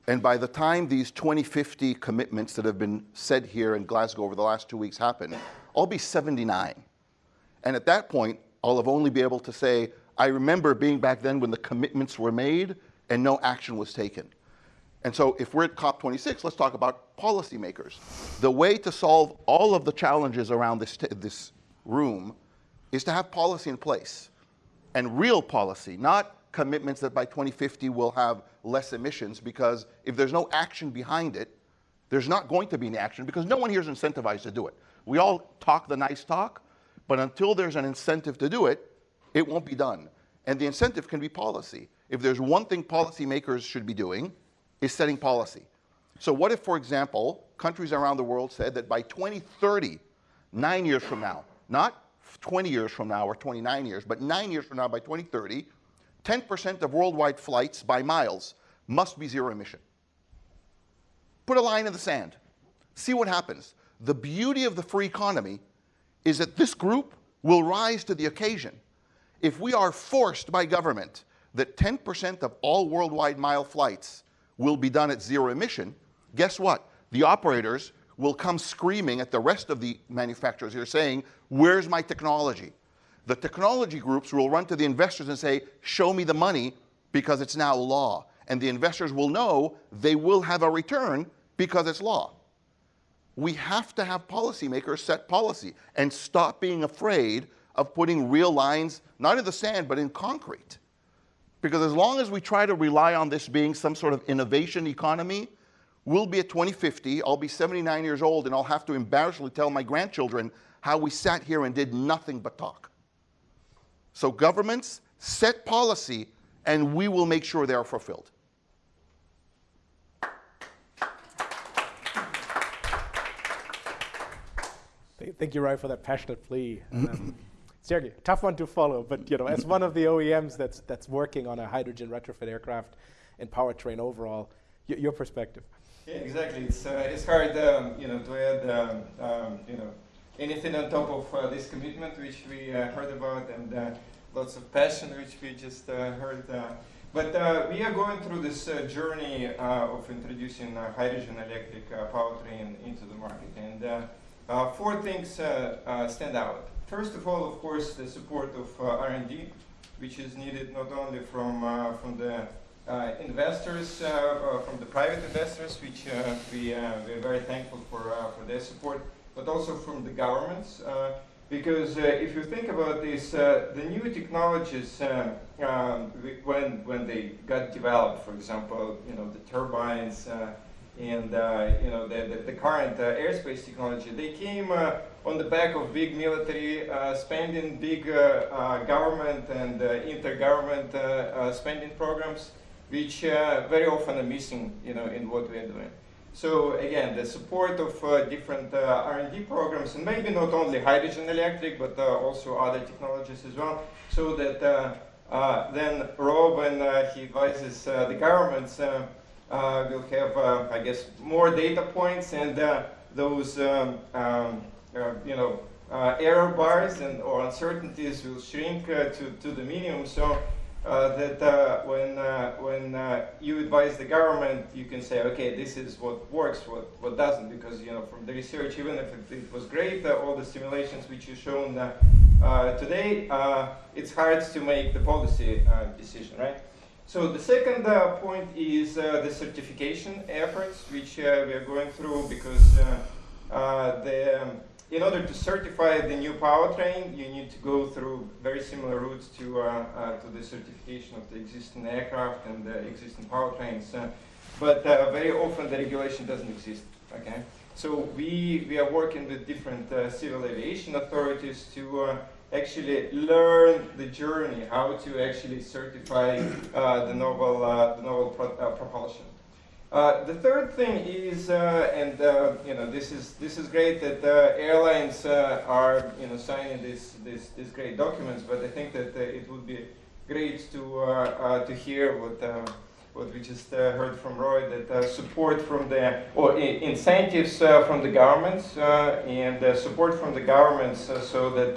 And by the time these 2050 commitments that have been said here in Glasgow over the last two weeks happen, I'll be 79. And at that point, I'll have only be able to say, I remember being back then when the commitments were made and no action was taken. And so if we're at COP26, let's talk about policymakers. The way to solve all of the challenges around this, this room is to have policy in place and real policy, not commitments that by 2050 we'll have less emissions because if there's no action behind it, there's not going to be any action because no one here is incentivized to do it. We all talk the nice talk, but until there's an incentive to do it, it won't be done. And the incentive can be policy. If there's one thing policymakers should be doing, is setting policy. So what if, for example, countries around the world said that by 2030, nine years from now, not 20 years from now or 29 years, but nine years from now by 2030, 10% of worldwide flights by miles must be zero emission. Put a line in the sand. See what happens. The beauty of the free economy is that this group will rise to the occasion. If we are forced by government that 10% of all worldwide mile flights will be done at zero emission, guess what? The operators will come screaming at the rest of the manufacturers here saying, where's my technology? The technology groups will run to the investors and say, show me the money because it's now law. And the investors will know they will have a return because it's law. We have to have policymakers set policy and stop being afraid of putting real lines, not in the sand, but in concrete. Because as long as we try to rely on this being some sort of innovation economy, We'll be at 2050, I'll be 79 years old, and I'll have to embarrassingly tell my grandchildren how we sat here and did nothing but talk. So governments set policy, and we will make sure they are fulfilled. Thank you, Roy, for that passionate plea. Um, Sergey, tough one to follow, but you know, as one of the OEMs that's that's working on a hydrogen retrofit aircraft and powertrain overall, your perspective. Yeah, exactly. It's uh, it's hard, um, you know, to add, um, um, you know, anything on top of uh, this commitment which we uh, heard about and uh, lots of passion which we just uh, heard. But we are going through this journey of introducing hydrogen electric powertrain into the market, and four things stand out. First of all, of course, the support of R&D, which is needed not only from from the Uh, investors, uh, uh, from the private investors, which uh, we, uh, we're very thankful for, for their support, but also from the governments. because if you think about this, the new technologies, um, when, when they got developed, for example, you know, the turbines, and uh, you know the, the, the current uh, airspace technology, they came uh, on the back of big military spending, big government and intergovernment spending programs which uh, very often are missing you know, in what we are doing. So again, the support of uh, different uh, R&D programs, and maybe not only hydrogen electric, but uh, also other technologies as well, so that uh, uh, then Rob and uh, he advises the governments will have, I guess, more data points and those, um, um, you know, error bars and or uncertainties will shrink to, to the minimum. So uh, that uh, when, uh, when you advise the government, you can say, okay, this is what works, what, what doesn't, because you know from the research, even if it, it was great, all the simulations which you shown today, it's hard to make the policy decision, right? So the second uh, point is uh, the certification efforts, which uh, we are going through because the um, in order to certify the new powertrain, you need to go through very similar routes to, uh, uh, to the certification of the existing aircraft and the existing powertrains. Uh, but uh, very often the regulation doesn't exist. Okay, so we we are working with different uh, civil aviation authorities to uh, actually learn the journey, how to actually certify the novel the novel pro propulsion. Uh, the third thing is, uh, and uh, you know, this is this is great that uh, airlines uh, are you know signing these this, this great documents, but I think that uh, it would be great to uh, uh, to hear what what we just heard from Roy that support from the or incentives from the governments and support from the governments so that.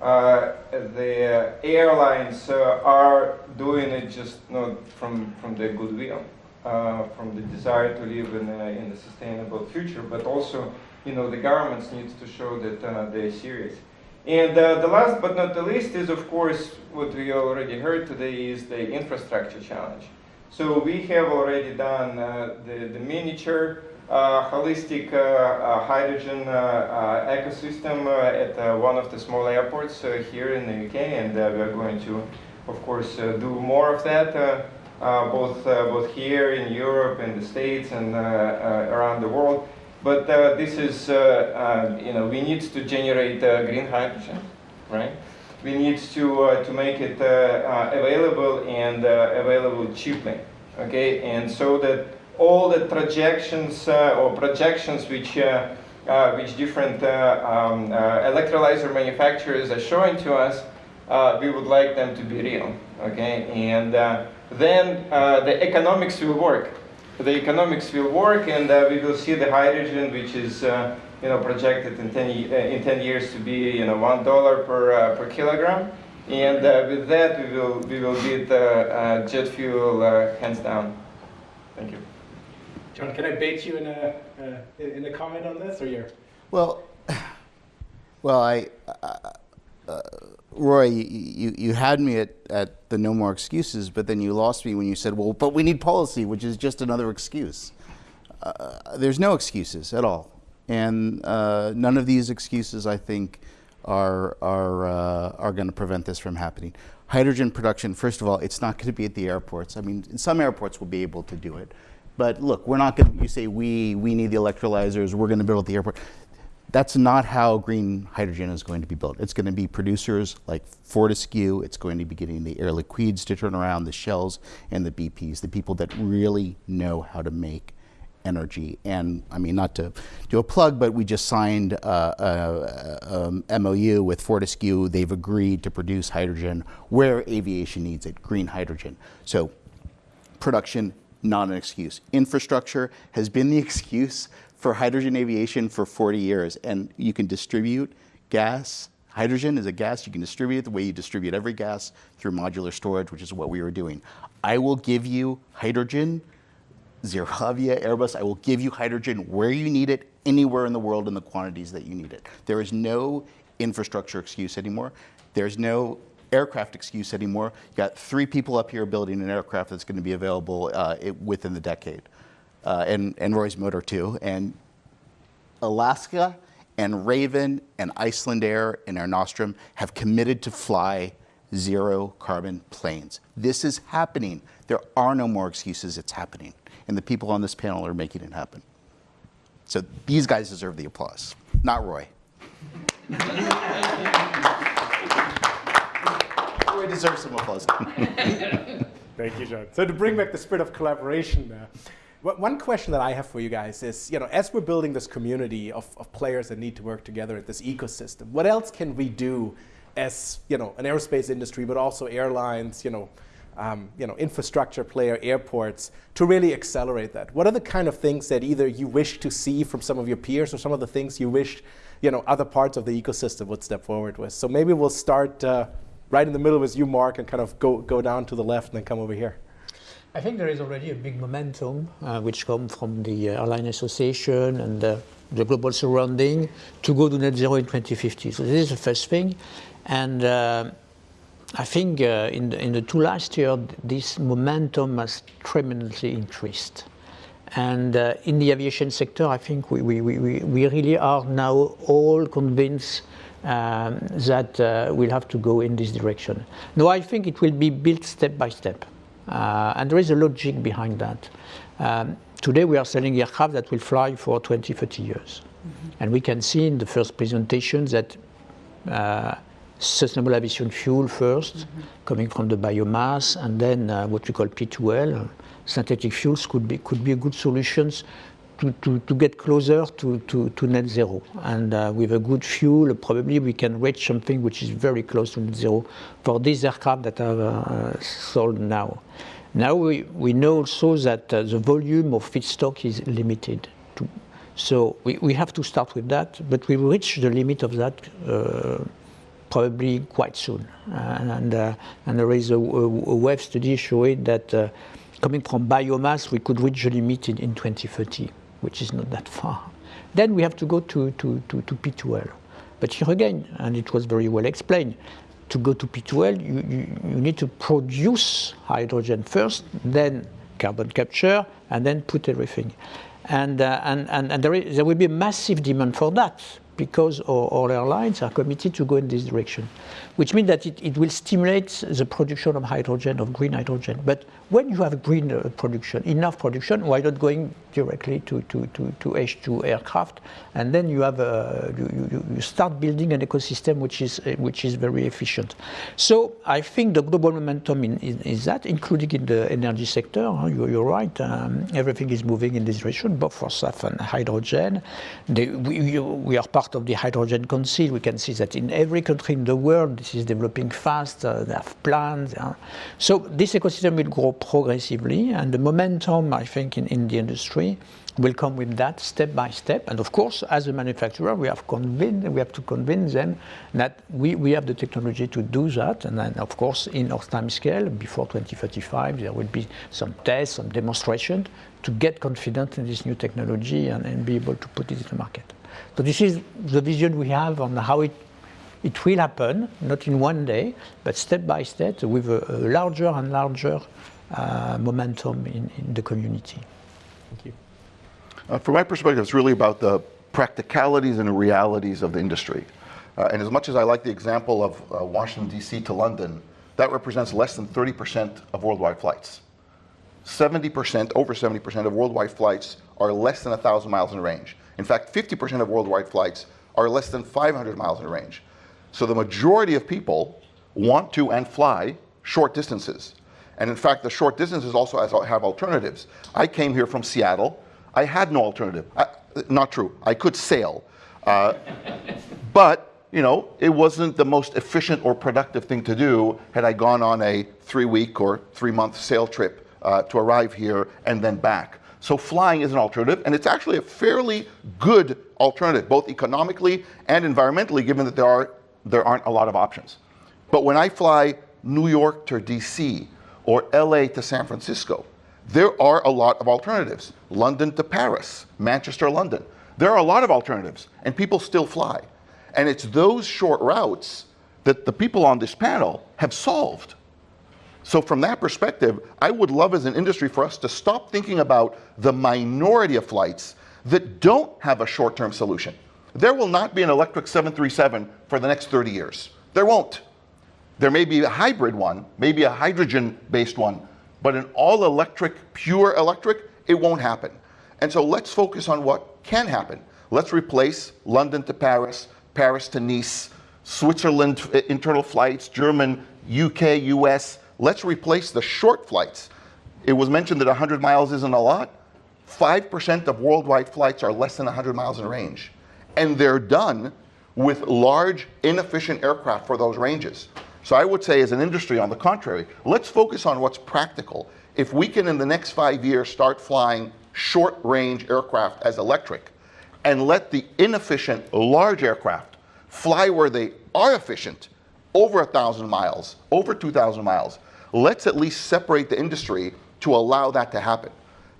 the airlines are doing it just not from, from their goodwill uh, from the desire to live in a, in a sustainable future, but also, you know, the governments need to show that uh, they're serious. And uh, the last but not the least is, of course, what we already heard today is the infrastructure challenge. So we have already done uh, the, the miniature uh, holistic hydrogen ecosystem at one of the small airports here in the UK, and we are going to, of course, do more of that Uh, both, uh, both here in Europe, in the States, and uh, uh around the world. But uh, this is, you know, we need to generate green hydrogen, right? We need to, to make it available and available cheaply, okay? And so that all the projections or projections which uh, which different uh, um, uh, electrolyzer manufacturers are showing to us, we would like them to be real, okay? And then uh, the economics will work. The economics will work and uh, we will see the hydrogen which is uh, you know, projected in 10, in 10 years to be you know, $1 per, per kilogram. And with that we will, we will beat jet fuel hands down. Thank you. John, can I bait you in a, uh, in a comment on this, or you're? Well, well, I, uh, uh, Roy, you, you had me at, at the no more excuses, but then you lost me when you said, well, but we need policy, which is just another excuse. Uh, there's no excuses at all. And uh, none of these excuses, I think, are, are, uh, are going to prevent this from happening. Hydrogen production, first of all, it's not going to be at the airports. I mean, some airports will be able to do it. But look, we're not going to, you say we, we need the electrolyzers, we're going to build the airport. That's not how green hydrogen is going to be built. It's going to be producers like Fortescue. It's going to be getting the Air Liquides to turn around, the Shells and the BPs, the people that really know how to make energy. And I mean, not to do a plug, but we just signed a, a, a, MOU with Fortescue. They've agreed to produce hydrogen where aviation needs it, green hydrogen. So production, not an excuse. Infrastructure has been the excuse for hydrogen aviation for 40 years, and you can distribute gas. Hydrogen is a gas you can distribute it the way you distribute every gas through modular storage, which is what we were doing. I will give you hydrogen, ZeroAvia, Airbus, I will give you hydrogen where you need it, anywhere in the world in the quantities that you need it. There is no infrastructure excuse anymore. There's no aircraft excuse anymore. You got three people up here building an aircraft that's going to be available uh, it, within the decade uh, and, and Roy's Motor too. And Alaska and Ravn and Icelandair and Air Nostrum have committed to fly zero carbon planes. This is happening. There are no more excuses. It's happening. And the people on this panel are making it happen. So these guys deserve the applause, not Roy. Roy deserves some applause. Thank you, John. So to bring back the spirit of collaboration, uh, one question that I have for you guys is, you know, as we're building this community of, of players that need to work together at this ecosystem, what else can we do as you know an aerospace industry, but also airlines, you know, um, you know, infrastructure player, airports, to really accelerate that? What are the kind of things that either you wish to see from some of your peers, or some of the things you wish, you know, other parts of the ecosystem would step forward with? So maybe we'll start uh, right in the middle with you, Mark, and kind of go go down to the left and then come over here. I think there is already a big momentum uh, which comes from the uh, Airline Association and the global surrounding to go to net zero in 2050. So this is the first thing. And uh, I think uh, in, the, in the two last years, this momentum has tremendously increased. And uh, in the aviation sector, I think we, we, we, we really are now all convinced um, that uh, we'll have to go in this direction. No, I think it will be built step by step. Uh, and there is a logic behind that. Um, today we are selling aircraft that will fly for 20, 30 years. Mm-hmm. And we can see in the first presentation that uh, sustainable aviation fuel 1st mm-hmm. coming from the biomass, and then uh, what we call P2L, uh, synthetic fuels could be, could be a good solutions to, to, to get closer to, to, to net zero. And uh, with a good fuel, probably we can reach something which is very close to net zero for these aircraft that are uh, sold now. Now we, we know also that uh, the volume of feedstock is limited. To, so we, we have to start with that, but we reach the limit of that uh, probably quite soon. and, and, uh, and there is a, a, a WEF study showing that uh, coming from biomass, we could reach the limit in, in 2030 which is not that far. Then we have to go to, to, to, to P2L. But here again, and it was very well explained, to go to P2L, you, you, you need to produce hydrogen first, then carbon capture, and then put everything. And, uh, and, and, and there, is, there will be a massive demand for that because all, all airlines are committed to go in this direction, which means that it, it will stimulate the production of hydrogen, of green hydrogen. But when you have green uh, production, enough production, why not going directly to, to, to, to H2 aircraft? And then you have a, you, you start building an ecosystem which is, uh, which is very efficient. So I think the global momentum in, in, is that, including in the energy sector, you, are right, um, everything is moving in this direction, both for SAF and hydrogen. They, we, we are part of the Hydrogen Council. We can see that in every country in the world, this is developing fast, uh, they have plans. So this ecosystem will grow progressively, and the momentum, I think, in, in the industry will come with that step by step. And of course, as a manufacturer, we have convinced, we have to convince them that we, we have the technology to do that. And then, of course, in our time scale, before 2035, there will be some tests, some demonstration to get confident in this new technology and, and be able to put it in the market. So this is the vision we have on how it it will happen, not in one day, but step by step with a, a larger and larger uh, momentum in, in, the community. Thank you. Uh, from my perspective, it's really about the practicalities and realities of the industry. Uh, and as much as I like the example of uh, Washington, D.C. to London, that represents less than 30% of worldwide flights. 70%, over 70% of worldwide flights are less than 1,000 miles in range. In fact, 50% of worldwide flights are less than 500 miles in range. So the majority of people want to and fly short distances. And in fact, the short distances also have alternatives. I came here from Seattle. I had no alternative. I, not true. I could sail. Uh, but, you know, it wasn't the most efficient or productive thing to do had I gone on a three week or three month sail trip uh, to arrive here and then back. So flying is an alternative, and it's actually a fairly good alternative, both economically and environmentally, given that there, are, there aren't a lot of options. But when I fly New York to DC or LA to San Francisco, there are a lot of alternatives. London to Paris, Manchester, London. There are a lot of alternatives, and people still fly. And it's those short routes that the people on this panel have solved. So from that perspective, I would love as an industry for us to stop thinking about the minority of flights that don't have a short-term solution. There will not be an electric 737 for the next 30 years. There won't. There may be a hybrid one, maybe a hydrogen-based one, but an all-electric, pure electric, it won't happen. And so let's focus on what can happen. Let's replace London to Paris, Paris to Nice, Switzerland uh, internal flights, German, UK, US, Let's replace the short flights. It was mentioned that 100 miles isn't a lot. 5% of worldwide flights are less than 100 miles in range. And they're done with large, inefficient aircraft for those ranges. So I would say as an industry, on the contrary, let's focus on what's practical. If we can in the next five years start flying short range aircraft as electric and let the inefficient large aircraft fly where they are efficient, over a thousand miles, over 2,000 miles, let's at least separate the industry to allow that to happen.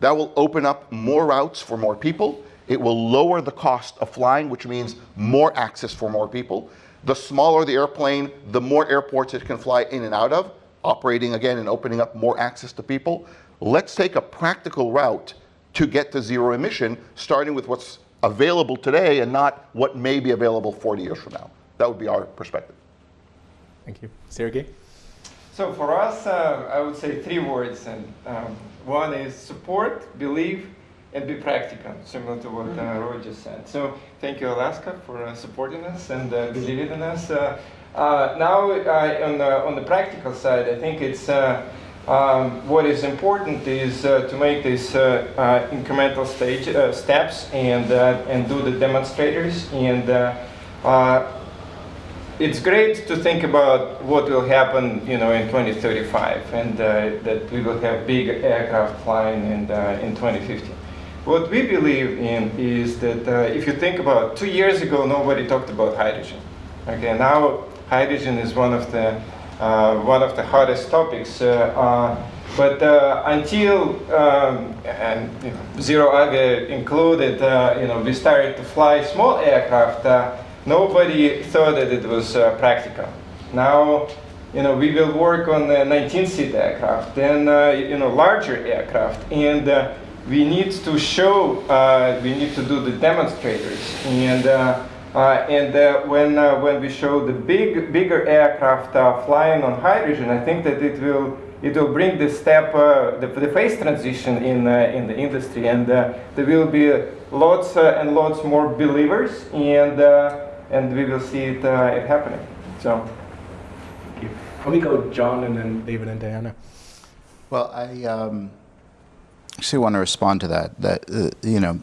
That will open up more routes for more people. It will lower the cost of flying, which means more access for more people. The smaller the airplane, the more airports it can fly in and out of, operating again and opening up more access to people. Let's take a practical route to get to zero emission, starting with what's available today and not what may be available 40 years from now. That would be our perspective. Thank you. Sergey? So for us, uh, I would say three words. And um, one is support, believe, and be practical, similar to what uh, Roy just said. So thank you, Alaska, for uh, supporting us and uh, believing in us. Uh, uh, now, uh, on, the, on the practical side, I think it's um, what is important is to make these incremental stage steps and and do the demonstrators and it's great to think about what will happen, you know, in 2035, and uh, that we will have big aircraft flying in, uh, in 2050. What we believe in is that uh, if you think about two years ago, nobody talked about hydrogen. Okay, now hydrogen is one of the uh, one of the hottest topics. Uh, uh, but until um, and you know, ZeroAvia included, you know, we started to fly small aircraft nobody thought that it was uh, practical. Now, you know, we will work on the 19-seat aircraft, then, uh, you know, larger aircraft, and uh, we need to show, uh, we need to do the demonstrators, and uh, uh, and when when we show the big bigger aircraft flying on hydrogen, I think that it will it will bring the step, the, the phase transition in in the industry, and there will be lots and lots more believers, and and we will see it, uh, it happening. So. Thank you. Let me go John and then David and Diana. Well, I um, actually want to respond to that. That uh, you know,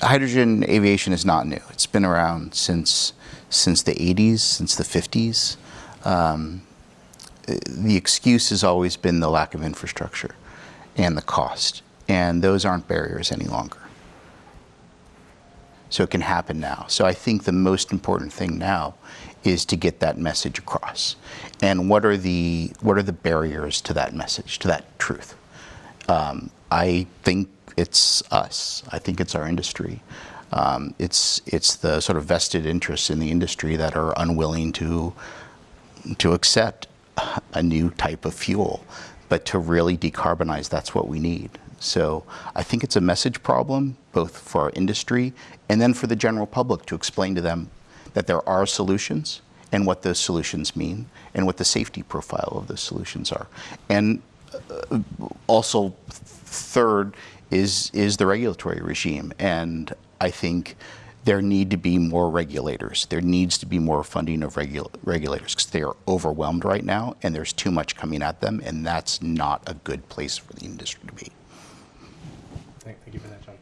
hydrogen aviation is not new. It's been around since since the 80s, since the 50s. Um, the excuse has always been the lack of infrastructure and the cost, and those aren't barriers any longer. So it can happen now. So I think the most important thing now is to get that message across. And what are the what are the barriers to that message, to that truth? Um, I think it's us. I think it's our industry. Um, it's it's the sort of vested interests in the industry that are unwilling to to accept a new type of fuel. But to really decarbonize, that's what we need. So I think it's a message problem, both for our industry and then for the general public to explain to them that there are solutions and what those solutions mean and what the safety profile of those solutions are. And uh, also, third is is the regulatory regime. And I think there need to be more regulators. There needs to be more funding of regu regulators because they are overwhelmed right now and there's too much coming at them and that's not a good place for the industry to be. Thank, thank you for that, John.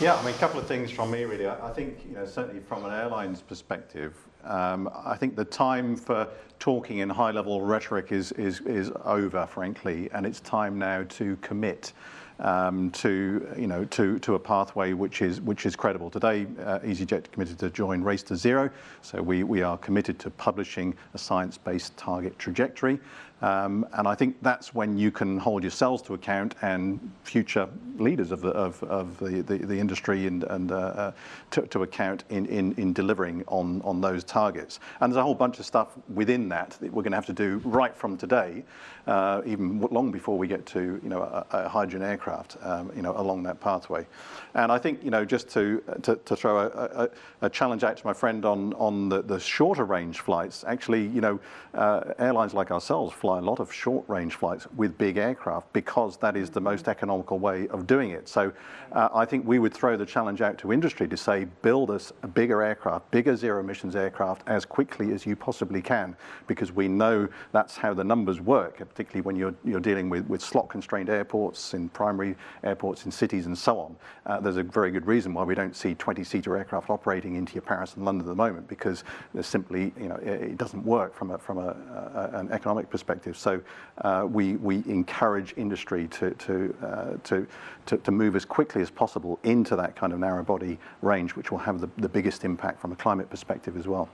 Yeah, I mean, a couple of things from me, really. I, I think, you know, certainly from an airline's perspective, um, I think the time for talking in high-level rhetoric is, is, is over, frankly, and it's time now to commit um, to you know to to a pathway which is which is credible. Today, uh, EasyJet committed to join Race to Zero, so we we are committed to publishing a science-based target trajectory. Um, and I think that's when you can hold yourselves to account and future leaders of the, of, of the, the, the industry and, and uh, uh, to, to, account in, in, in delivering on, on those targets. And there's a whole bunch of stuff within that that we're going to have to do right from today, uh, even long before we get to you know, a, a hydrogen aircraft um, you know, along that pathway. And I think, you know, just to, to, to throw a, a, a, challenge out to my friend on, on the, the shorter range flights, actually, you know, uh, airlines like ourselves fly a lot of short-range flights with big aircraft because that is the most economical way of doing it. So uh, I think we would throw the challenge out to industry to say, build us a bigger aircraft, bigger zero emissions aircraft as quickly as you possibly can, because we know that's how the numbers work, particularly when you're, you're dealing with, with slot constrained airports in primary airports in cities and so on. Uh, there's a very good reason why we don't see 20 seater aircraft operating into your Paris and London at the moment, because there's simply, you know, it, it doesn't work from a, from a, a, an economic perspective. So uh, we, we encourage industry to, to, uh, to, to, to, move as quickly as possible into that kind of narrow body range, which will have the, the biggest impact from a climate perspective as well.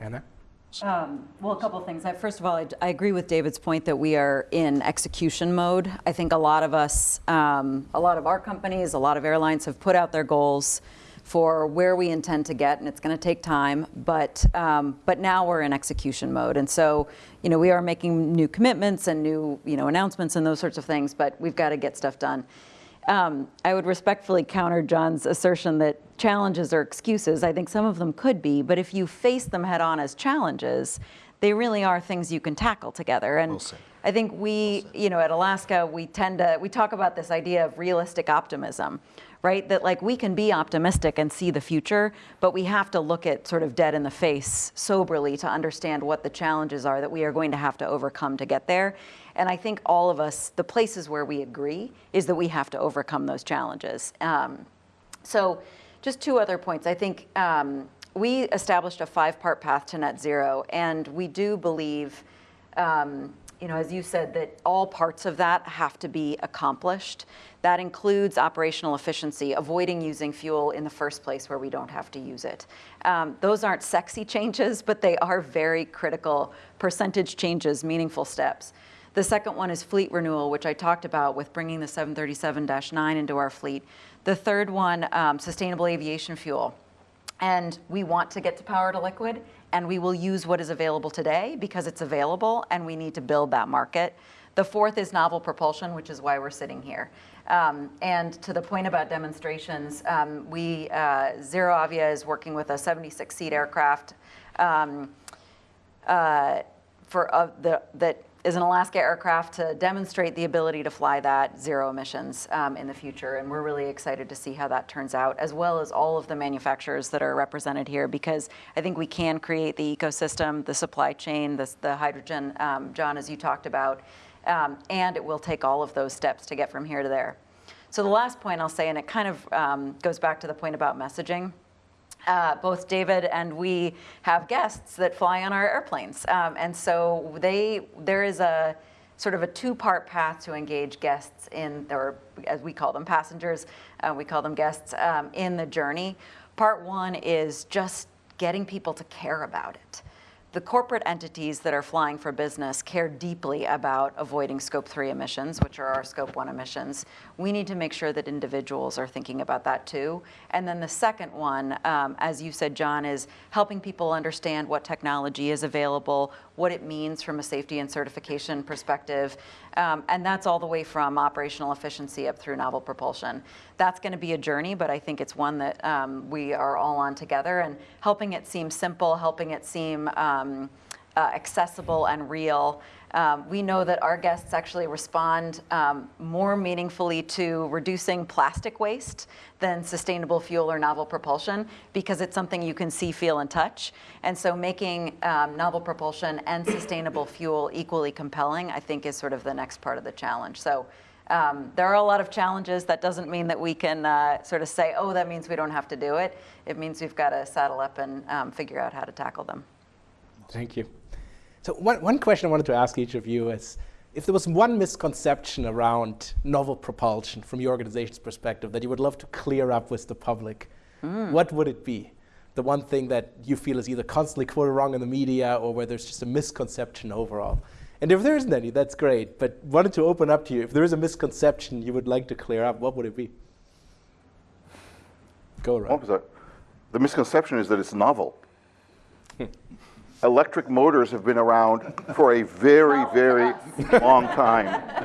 Anna? Um, well, a couple of things. First of all, I, I, agree with David's point that we are in execution mode. I think a lot of us, um, a lot of our companies, a lot of airlines have put out their goals for where we intend to get, and it's going to take time. But um, but now we're in execution mode, and so you know we are making new commitments and new you know announcements and those sorts of things. But we've got to get stuff done. Um, I would respectfully counter John's assertion that challenges are excuses. I think some of them could be, but if you face them head on as challenges, they really are things you can tackle together. And we'll I think we, you know, at Alaska, we tend to, we talk about this idea of realistic optimism, right? That like we can be optimistic and see the future, but we have to look at sort of dead in the face soberly to understand what the challenges are that we are going to have to overcome to get there. And I think all of us, the places where we agree is that we have to overcome those challenges. Um, so just two other points. I think um, we established a five-part path to net zero, and we do believe, um, you know, as you said, that all parts of that have to be accomplished. That includes operational efficiency, avoiding using fuel in the first place where we don't have to use it. Um, those aren't sexy changes, but they are very critical percentage changes, meaningful steps. The second one is fleet renewal, which I talked about with bringing the 737-9 into our fleet. The third one, um, sustainable aviation fuel. And we want to get to power to liquid, and we will use what is available today because it's available, and we need to build that market. The fourth is novel propulsion, which is why we're sitting here. Um, and to the point about demonstrations, um, we, uh, ZeroAvia is working with a 76-seat aircraft um, uh, for uh, the, that is an Alaska aircraft to demonstrate the ability to fly that zero emissions um, in the future. And we're really excited to see how that turns out, as well as all of the manufacturers that are represented here, because I think we can create the ecosystem, the supply chain, the, the hydrogen, um, John, as you talked about, um, and it will take all of those steps to get from here to there. So the last point I'll say, and it kind of um, goes back to the point about messaging, uh, both David and we have guests that fly on our airplanes. Um, and so they, there is a sort of a two-part path to engage guests in, or as we call them, passengers, uh, we call them guests, um, in the journey. Part one is just getting people to care about it the corporate entities that are flying for business care deeply about avoiding scope three emissions, which are our scope one emissions. We need to make sure that individuals are thinking about that too. And then the second one, um, as you said, John, is helping people understand what technology is available, what it means from a safety and certification perspective. Um, and that's all the way from operational efficiency up through novel propulsion. That's going to be a journey, but I think it's one that um, we are all on together and helping it seem simple, helping it seem um, uh, accessible and real. Um, we know that our guests actually respond um, more meaningfully to reducing plastic waste than sustainable fuel or novel propulsion because it's something you can see, feel, and touch. And so making um, novel propulsion and sustainable fuel equally compelling, I think, is sort of the next part of the challenge. So um, there are a lot of challenges. That doesn't mean that we can uh, sort of say, oh, that means we don't have to do it. It means we've got to saddle up and um, figure out how to tackle them. Thank you. So one, one question I wanted to ask each of you is, if there was one misconception around novel propulsion from your organization's perspective that you would love to clear up with the public, mm. what would it be? The one thing that you feel is either constantly quoted wrong in the media or where there's just a misconception overall. And if there isn't any, that's great. But wanted to open up to you. If there is a misconception you would like to clear up, what would it be? Go, Rob. What was that? The misconception is that it's novel electric motors have been around for a very, very long time.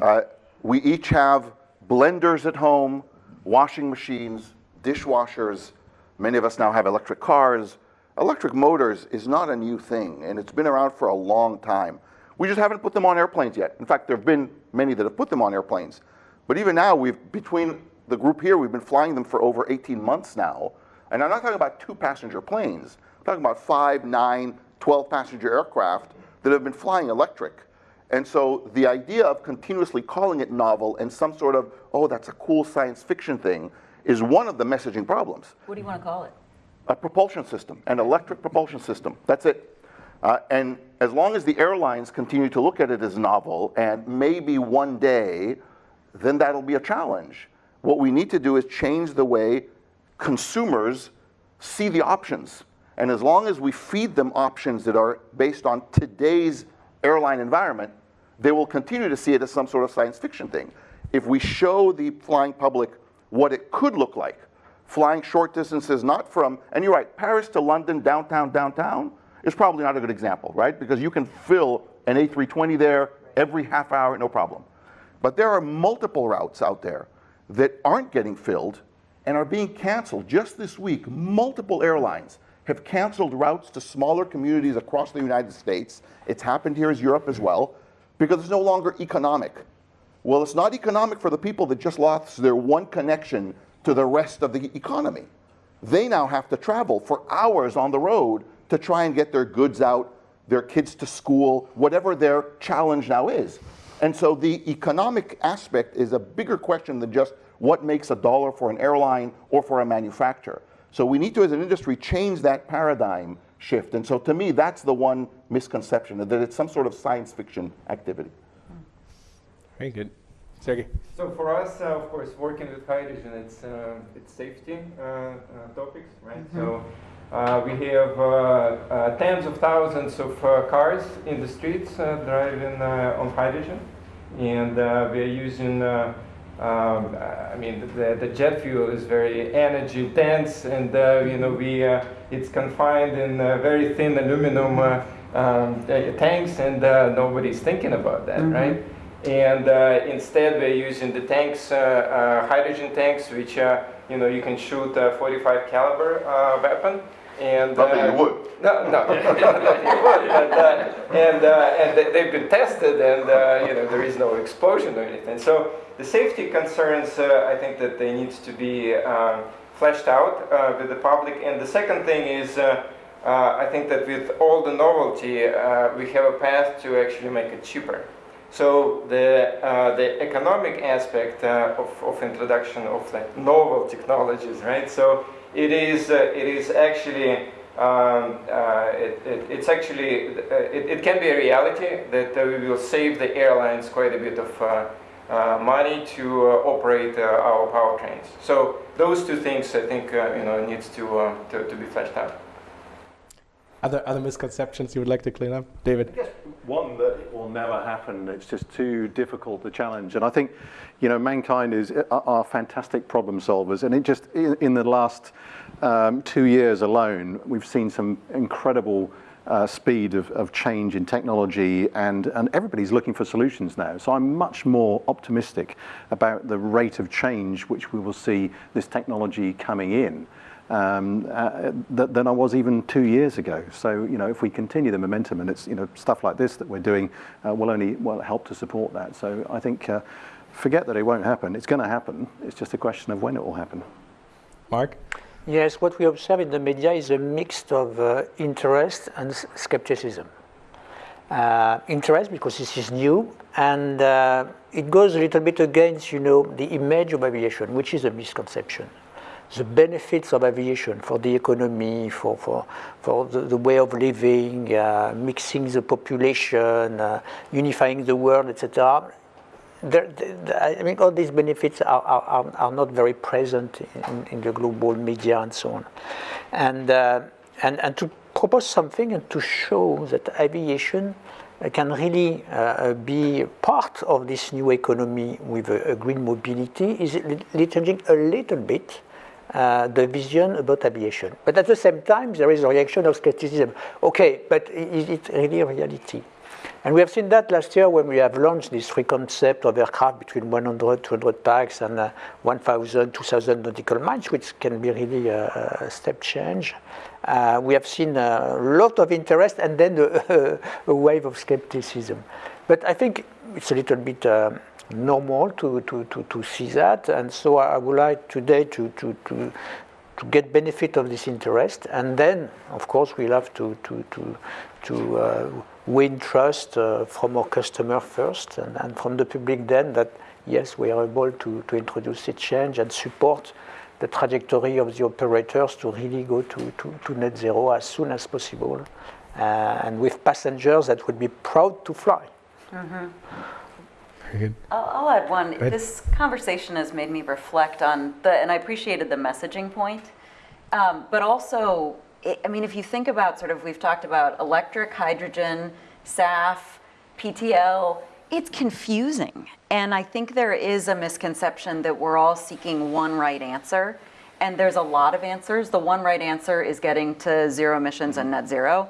Uh, we each have blenders at home, washing machines, dishwashers. Many of us now have electric cars. Electric motors is not a new thing, and it's been around for a long time. We just haven't put them on airplanes yet. In fact, there have been many that have put them on airplanes. But even now, we've between the group here, we've been flying them for over 18 months now. And I'm not talking about two passenger planes. Talking about five, nine, 12 passenger aircraft that have been flying electric. And so the idea of continuously calling it novel and some sort of, oh, that's a cool science fiction thing, is one of the messaging problems. What do you want to call it? A propulsion system, an electric propulsion system. That's it. Uh, and as long as the airlines continue to look at it as novel, and maybe one day, then that'll be a challenge. What we need to do is change the way consumers see the options. And as long as we feed them options that are based on today's airline environment, they will continue to see it as some sort of science fiction thing. If we show the flying public what it could look like, flying short distances, not from, and you're right, Paris to London, downtown, downtown, is probably not a good example, right? Because you can fill an A320 there every half hour, no problem. But there are multiple routes out there that aren't getting filled and are being canceled. Just this week, multiple airlines have canceled routes to smaller communities across the United States. It's happened here as Europe as well, because it's no longer economic. Well, it's not economic for the people that just lost their one connection to the rest of the economy. They now have to travel for hours on the road to try and get their goods out, their kids to school, whatever their challenge now is. And so the economic aspect is a bigger question than just what makes a dollar for an airline or for a manufacturer. So we need to, as an industry, change that paradigm shift. And so to me, that's the one misconception, that it's some sort of science fiction activity. Very good. Sergey. So for us, uh, of course, working with hydrogen, it's uh, it's safety uh, uh topics, right? Mm -hmm. So uh, we have uh, tens of thousands of cars in the streets driving on hydrogen, and we are using. Um, I mean, the, the jet fuel is very energy dense, and you know we it's confined in very thin aluminum um, tanks, and nobody's thinking about that, mm -hmm. right? and uh, instead we're using the tanks, uh, uh, hydrogen tanks, which you know you can shoot a 45 caliber weapon. And not that you would. No, no, you would. But, and and they've been tested, and you know there is no explosion or anything. So the safety concerns, I think that they need to be um, fleshed out with the public. And the second thing is. Uh, I think that with all the novelty, uh, we have a path to actually make it cheaper. So the, uh, the economic aspect uh, of, of introduction of like novel technologies, right? So it is, uh, it is actually, um, uh, it, it, it's actually, uh, it, it, can be a reality that uh, we will save the airlines quite a bit of Uh, money to uh, operate uh, our powertrains. So those two things I think, you know, needs to, to, to be fleshed out. Other, other misconceptions you would like to clean up? David? one that will never happen. It's just too difficult to challenge. And I think, you know, mankind is are fantastic problem solvers. And it just, in, in the last um, two years alone, we've seen some incredible uh, speed of, of change in technology and, and everybody's looking for solutions now. So I'm much more optimistic about the rate of change which we will see this technology coming in um, uh, th than I was even two years ago. So, you know, if we continue the momentum and it's, you know, stuff like this that we're doing uh, will only will help to support that. So I think uh, forget that it won't happen. It's going to happen. It's just a question of when it will happen. Mark? Yes, what we observe in the media is a mix of uh, interest and skepticism. Uh, interest because this is new and uh, it goes a little bit against, you know, the image of aviation, which is a misconception the benefits of aviation for the economy, for, for, for the, the way of living, uh, mixing the population, uh, unifying the world, etc. I mean, all these benefits are, are, are not very present in, in, the global media and so on. And, uh, and, and to propose something and to show that aviation can really uh, be part of this new economy with a, a green mobility is changing a little bit uh, the vision about aviation. But at the same time, there is a reaction of skepticism. Okay, but is it really a reality? And we have seen that last year when we have launched this three concept of aircraft between 100, 200 pax and uh, 1,000, 2,000 nautical miles, which can be really a, a step change. Uh, we have seen a lot of interest and then a, a, wave of skepticism. But I think it's a little bit uh, normal to, to, to, to, see that. And so I would like today to, to, to, to get benefit of this interest. And then, of course, we'll have to, to, to, to uh, win trust uh, from our customer first and, and, from the public then that, yes, we are able to, to introduce a change and support the trajectory of the operators to really go to, to, to net zero as soon as possible. Uh, and with passengers that would be proud to fly. Mm-hmm. I'll, I'll, add one. This conversation has made me reflect on the, and I appreciated the messaging point, um, but also I mean, if you think about sort of, we've talked about electric, hydrogen, SAF, PTL, it's confusing. And I think there is a misconception that we're all seeking one right answer. And there's a lot of answers. The one right answer is getting to zero emissions and net zero.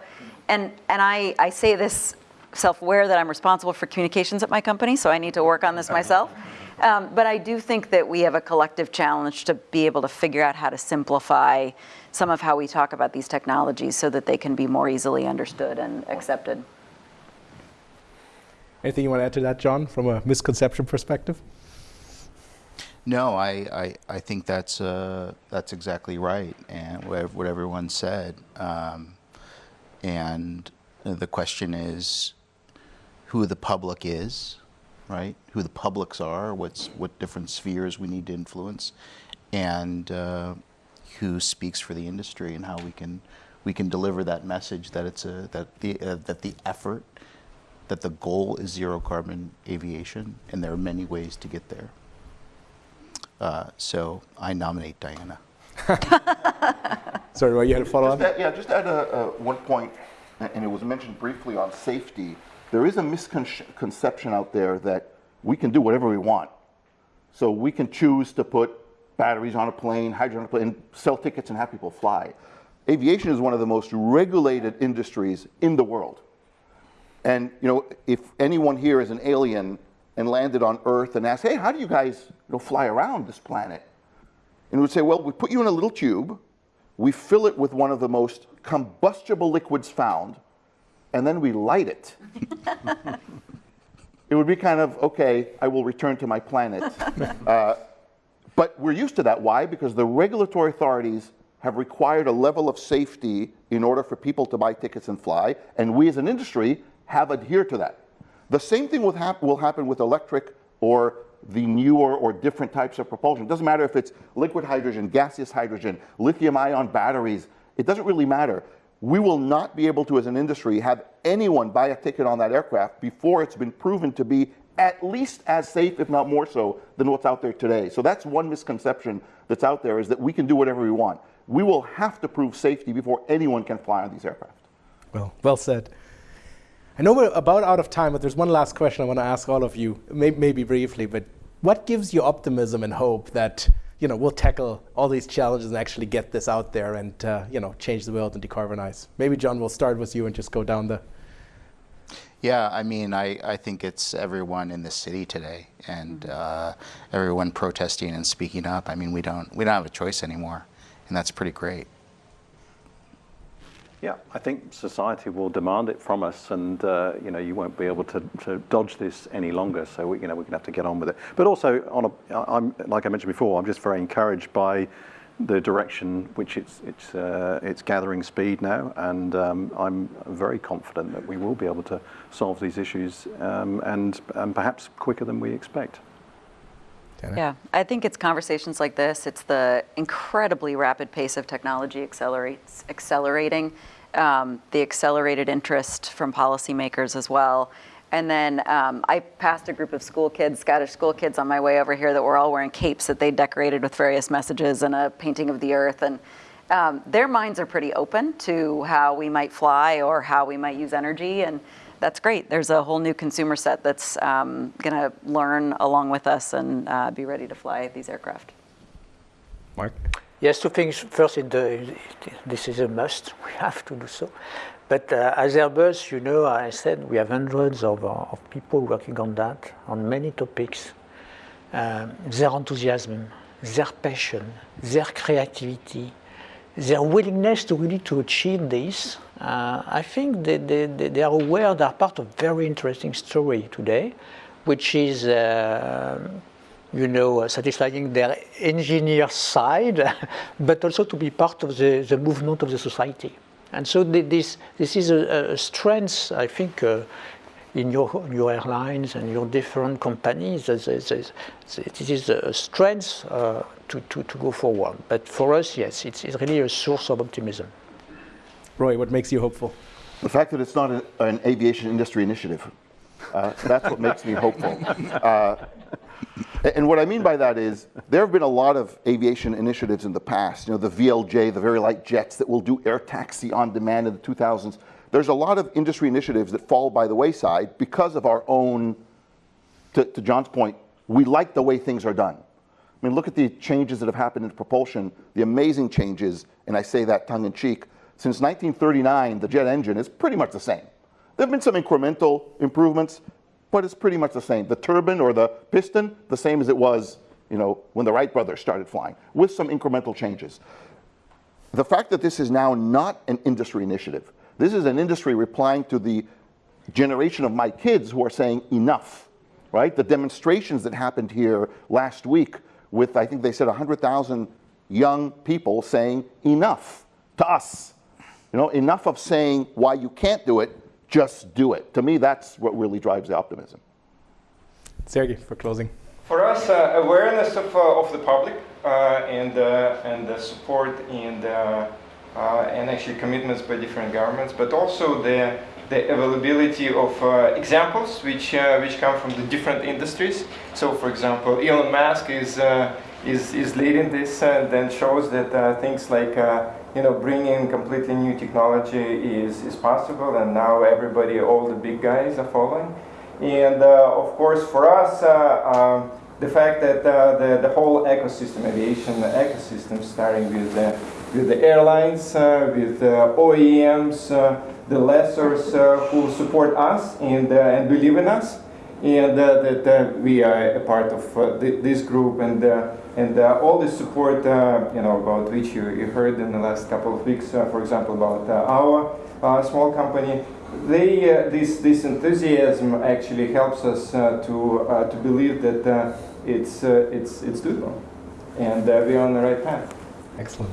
And, and I, I say this self-aware that I'm responsible for communications at my company, so I need to work on this myself. Um, but I do think that we have a collective challenge to be able to figure out how to simplify some of how we talk about these technologies so that they can be more easily understood and accepted. Anything you want to add to that, John, from a misconception perspective? No, I, I, I think that's uh, that's exactly right, and what, what everyone said. Um, and the question is, who the public is, right? Who the publics are, what's what different spheres we need to influence, and uh, who speaks for the industry and how we can we can deliver that message that it's a that the uh, that the effort that the goal is zero carbon aviation and there are many ways to get there. Uh, so I nominate Diana. Sorry, well, you had a follow up? Yeah, just add a, a one point, and it was mentioned briefly on safety. There is a misconception out there that we can do whatever we want. So we can choose to put batteries on a plane, hydrogen on a plane, sell tickets and have people fly. Aviation is one of the most regulated industries in the world. And you know, if anyone here is an alien and landed on Earth and asked, hey, how do you guys you know, fly around this planet? And we would say, well, we put you in a little tube, we fill it with one of the most combustible liquids found, and then we light it. it would be kind of, okay, I will return to my planet. Uh, but we're used to that. Why? Because the regulatory authorities have required a level of safety in order for people to buy tickets and fly, and we as an industry have adhered to that. The same thing will, hap will happen with electric or the newer or different types of propulsion. It doesn't matter if it's liquid hydrogen, gaseous hydrogen, lithium ion batteries, it doesn't really matter. We will not be able to, as an industry, have anyone buy a ticket on that aircraft before it's been proven to be at least as safe, if not more so, than what's out there today. So that's one misconception that's out there is that we can do whatever we want. We will have to prove safety before anyone can fly on these aircraft. Well, well said. I know we're about out of time, but there's one last question I want to ask all of you, maybe, maybe briefly, but what gives you optimism and hope that you know, we'll tackle all these challenges and actually get this out there and uh, you know, change the world and decarbonize? Maybe John, we'll start with you and just go down the yeah, I mean, I, I think it's everyone in the city today and mm-hmm. uh, everyone protesting and speaking up. I mean, we don't we don't have a choice anymore, and that's pretty great. Yeah, I think society will demand it from us, and uh, you know you won't be able to, to dodge this any longer. So we, you know we're going to have to get on with it. But also, on a, I'm like I mentioned before, I'm just very encouraged by the direction which it's it's uh, it's gathering speed now, and um, I'm very confident that we will be able to solve these issues, um, and and perhaps quicker than we expect. Yeah, I think it's conversations like this. It's the incredibly rapid pace of technology accelerates accelerating, um, the accelerated interest from policymakers as well, and then um, I passed a group of school kids, Scottish school kids, on my way over here that were all wearing capes that they decorated with various messages and a painting of the earth. And um, their minds are pretty open to how we might fly or how we might use energy. And that's great. There's a whole new consumer set that's um, going to learn along with us and uh, be ready to fly these aircraft. Mark? Yes, two things. First, the, this is a must. We have to do so. But uh, as Airbus, you know, I said we have hundreds of, uh, of people working on that, on many topics. Um, their enthusiasm, their passion, their creativity, their willingness to really to achieve this, uh, I think they, they, they are aware they are part of very interesting story today, which is uh, you know, satisfying their engineer side, but also to be part of the, the movement of the society. And so this, this is a, a strength, I think, uh, in your, your airlines and your different companies. This is a strength uh, to, to, to go forward. But for us, yes, it's, it's really a source of optimism. Roy, what makes you hopeful? The fact that it's not an, an aviation industry initiative. Uh, that's what makes me hopeful. Uh, and what I mean by that is there have been a lot of aviation initiatives in the past. You know, the VLJ, the very light jets that will do air taxi on demand in the 2000s. There's a lot of industry initiatives that fall by the wayside because of our own, to, to John's point, we like the way things are done. I mean, look at the changes that have happened in propulsion, the amazing changes, and I say that tongue in cheek. Since 1939, the jet engine is pretty much the same. There have been some incremental improvements, but it's pretty much the same. The turbine or the piston, the same as it was you know, when the Wright brothers started flying, with some incremental changes. The fact that this is now not an industry initiative, this is an industry replying to the generation of my kids who are saying enough, right? The demonstrations that happened here last week with, I think they said 100,000 young people saying enough to us. You know, enough of saying why you can't do it, just do it. To me, that's what really drives the optimism. Sergey, for closing. For us, uh, awareness of, uh, of the public uh, and, uh, and the support and, uh, uh, and actually commitments by different governments, but also the, the availability of examples which, which come from the different industries. So, for example, Elon Musk is, is, is leading this and then shows that things like you know, bringing completely new technology is, is possible and now everybody, all the big guys are following. And uh, of course for us, uh, um, the fact that uh, the, the whole ecosystem, aviation ecosystem, starting with the, with the airlines, uh, with OEMs, uh, the lessors uh, who support us and, and believe in us, and that we are a part of uh, th this group and uh, and uh, all the support, uh, you know, about which you, you heard in the last couple of weeks, uh, for example, about uh, our small company, they, this, this enthusiasm actually helps us to, to believe that it's, it's, it's doable. And we're on the right path. Excellent.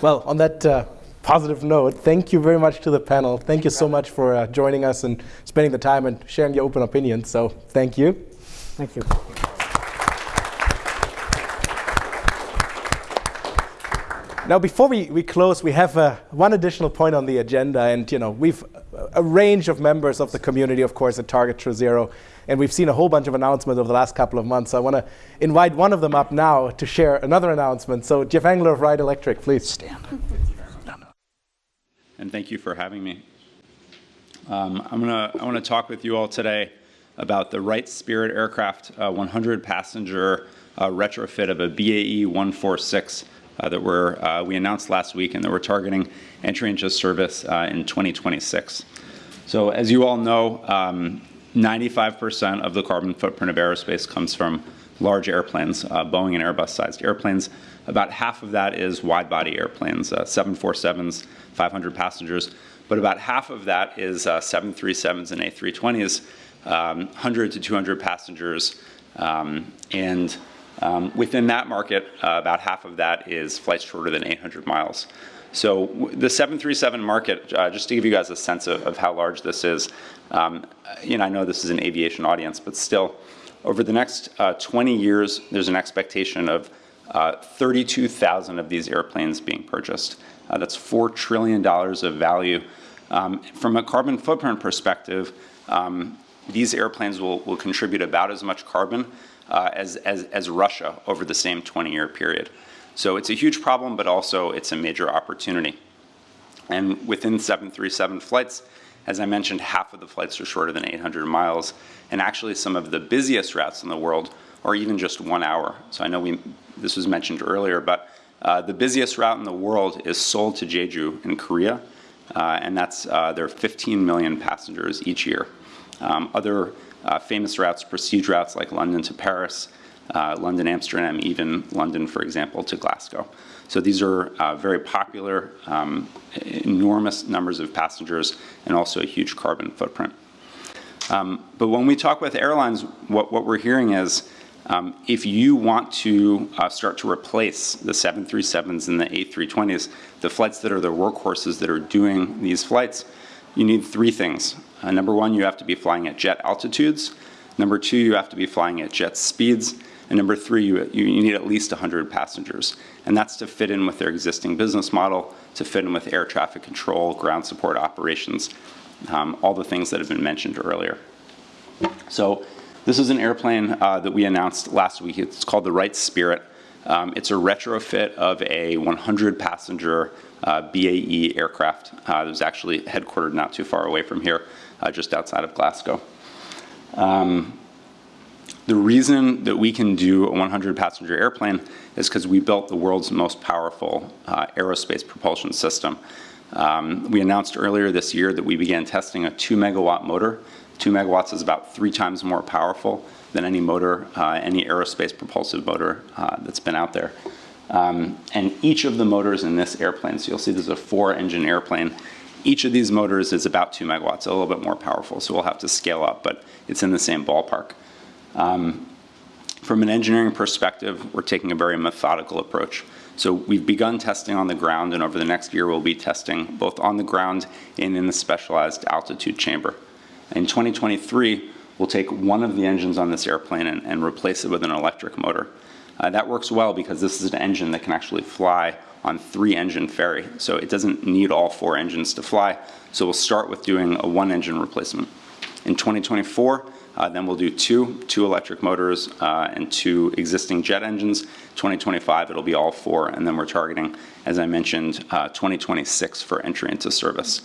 Well, on that uh, positive note, thank you very much to the panel. Thank you so much for uh, joining us and spending the time and sharing your open opinions. So thank you. Thank you. Now, before we, we close, we have uh, one additional point on the agenda. And, you know, we've a range of members of the community, of course, at Target True Zero. And we've seen a whole bunch of announcements over the last couple of months. So I want to invite one of them up now to share another announcement. So Jeff Engler of Wright Electric, please. Stand. And thank you for having me. Um, I'm gonna, I want to talk with you all today about the Wright Spirit aircraft uh, 100 passenger uh, retrofit of a BAE 146 uh, that we're, uh, we announced last week and that we're targeting entry into service uh, in 2026. So as you all know, 95% um, of the carbon footprint of aerospace comes from large airplanes, Boeing and Airbus sized airplanes. About half of that is wide body airplanes, 747s, 500 passengers, but about half of that is 737s and A320s, um, 100 to 200 passengers, um, and um, within that market, uh, about half of that is flights shorter than 800 miles. So the 737 market, uh, just to give you guys a sense of, of how large this is, um, you know, I know this is an aviation audience, but still, over the next uh, 20 years, there's an expectation of uh, 32,000 of these airplanes being purchased. Uh, that's $4 trillion of value. Um, from a carbon footprint perspective, um, these airplanes will, will contribute about as much carbon uh, as, as, as Russia over the same 20-year period. So it's a huge problem, but also it's a major opportunity. And within 737 flights, as I mentioned, half of the flights are shorter than 800 miles, and actually some of the busiest routes in the world are even just one hour. So I know we, this was mentioned earlier, but uh, the busiest route in the world is Seoul to Jeju in Korea, uh, and that's uh, there are 15 million passengers each year. Um, other uh, famous routes, prestige routes like London to Paris, uh, London, Amsterdam, even London, for example, to Glasgow. So these are uh, very popular, um, enormous numbers of passengers, and also a huge carbon footprint. Um, but when we talk with airlines, what, what we're hearing is um, if you want to uh, start to replace the 737s and the A320s, the flights that are the workhorses that are doing these flights, you need three things. Uh, number one, you have to be flying at jet altitudes. Number two, you have to be flying at jet speeds. And number three, you, you need at least 100 passengers. And that's to fit in with their existing business model, to fit in with air traffic control, ground support operations, um, all the things that have been mentioned earlier. So this is an airplane uh, that we announced last week. It's called the Wright Spirit. Um, it's a retrofit of a 100 passenger uh, BAE aircraft uh, that was actually headquartered not too far away from here, uh, just outside of Glasgow. Um, the reason that we can do a 100 passenger airplane is because we built the world's most powerful uh, aerospace propulsion system. Um, we announced earlier this year that we began testing a two megawatt motor. Two megawatts is about three times more powerful than any motor, uh, any aerospace propulsive motor uh, that's been out there. Um, and each of the motors in this airplane, so you'll see this is a four engine airplane, each of these motors is about two megawatts, a little bit more powerful, so we'll have to scale up, but it's in the same ballpark. Um, from an engineering perspective, we're taking a very methodical approach. So we've begun testing on the ground, and over the next year, we'll be testing both on the ground and in the specialized altitude chamber. In 2023, we'll take one of the engines on this airplane and, and replace it with an electric motor. Uh, that works well because this is an engine that can actually fly on three engine ferry. So it doesn't need all four engines to fly. So we'll start with doing a one engine replacement. In 2024, uh, then we'll do two, two electric motors uh, and two existing jet engines. 2025, it'll be all four, and then we're targeting, as I mentioned, uh, 2026 for entry into service.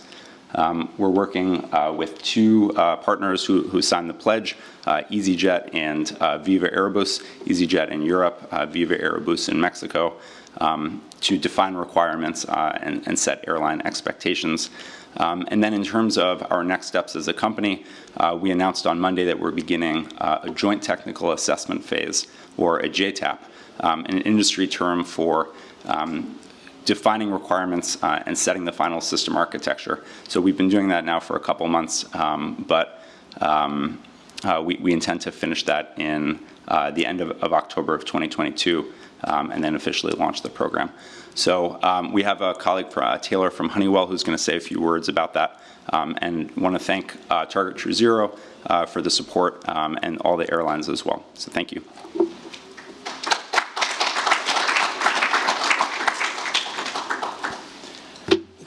Um, we're working uh, with two uh, partners who, who, signed the pledge, uh, EasyJet and Viva Aerobus, EasyJet in Europe, Viva Aerobus in Mexico, um, to define requirements and, and set airline expectations. Um, and then in terms of our next steps as a company, uh, we announced on Monday that we're beginning uh, a joint technical assessment phase, or a JTAP, um, an industry term for um, defining requirements uh, and setting the final system architecture. So we've been doing that now for a couple months, um, but um, uh, we, we, intend to finish that in uh, the end of, of, October of 2022 um, and then officially launch the program. So um, we have a colleague, uh, Taylor from Honeywell, who's going to say a few words about that, um, and want to thank uh, Target True Zero uh, for the support um, and all the airlines as well. So thank you.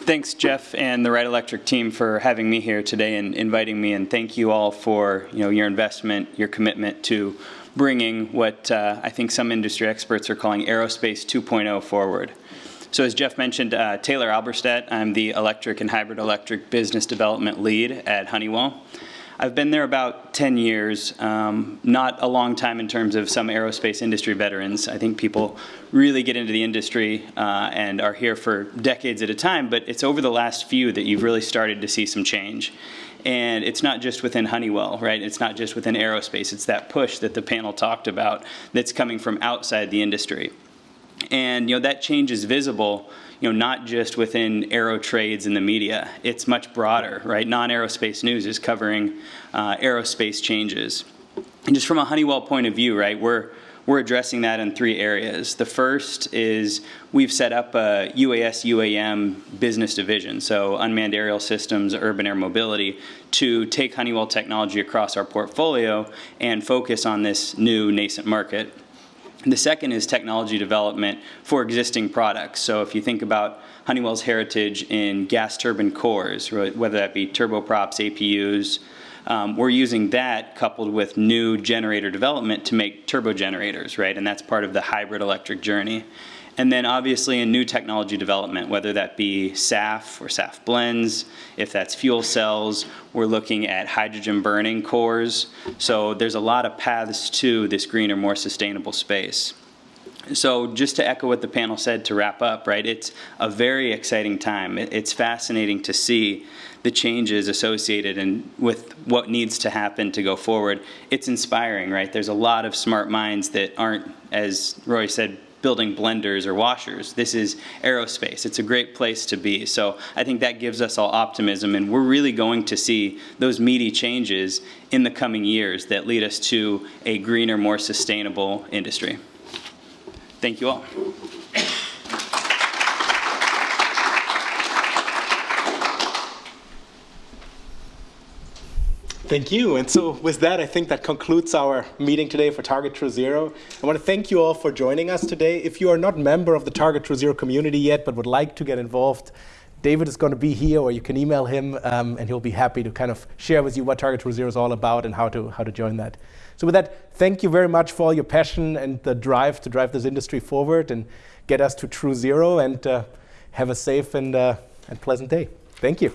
Thanks, Jeff and the Wright Electric team for having me here today and inviting me, and thank you all for you know your investment, your commitment to bringing what uh, I think some industry experts are calling aerospace 2.0 forward. So as Jeff mentioned, uh, Taylor Alberstadt, I'm the electric and hybrid electric business development lead at Honeywell. I've been there about 10 years, um, not a long time in terms of some aerospace industry veterans. I think people really get into the industry uh, and are here for decades at a time, but it's over the last few that you've really started to see some change. And it's not just within Honeywell, right? It's not just within aerospace. It's that push that the panel talked about that's coming from outside the industry. And you know that change is visible, you know, not just within aero trades and the media. It's much broader, right? Non-aerospace news is covering uh, aerospace changes. And just from a Honeywell point of view, right, we're we're addressing that in three areas. The first is we've set up a UAS UAM business division, so unmanned aerial systems, urban air mobility, to take Honeywell technology across our portfolio and focus on this new nascent market. The second is technology development for existing products. So if you think about Honeywell's heritage in gas turbine cores, whether that be turboprops, APUs, um, we're using that coupled with new generator development to make turbo generators, right? And that's part of the hybrid electric journey. And then obviously in new technology development, whether that be SAF or SAF blends, if that's fuel cells, we're looking at hydrogen burning cores. So there's a lot of paths to this greener, more sustainable space. so just to echo what the panel said to wrap up, right, it's a very exciting time. It's fascinating to see the changes associated and with what needs to happen to go forward. It's inspiring, right? There's a lot of smart minds that aren't, as Roy said, building blenders or washers. This is aerospace. It's a great place to be. So I think that gives us all optimism, and we're really going to see those meaty changes in the coming years that lead us to a greener, more sustainable industry. Thank you all. Thank you. And so with that, I think that concludes our meeting today for Target True Zero. I want to thank you all for joining us today. If you are not a member of the Target True Zero community yet, but would like to get involved, David is going to be here, or you can email him, um, and he'll be happy to kind of share with you what Target True Zero is all about and how to, how to join that. So with that, thank you very much for all your passion and the drive to drive this industry forward and get us to True Zero, and uh, have a safe and, uh, and pleasant day. Thank you.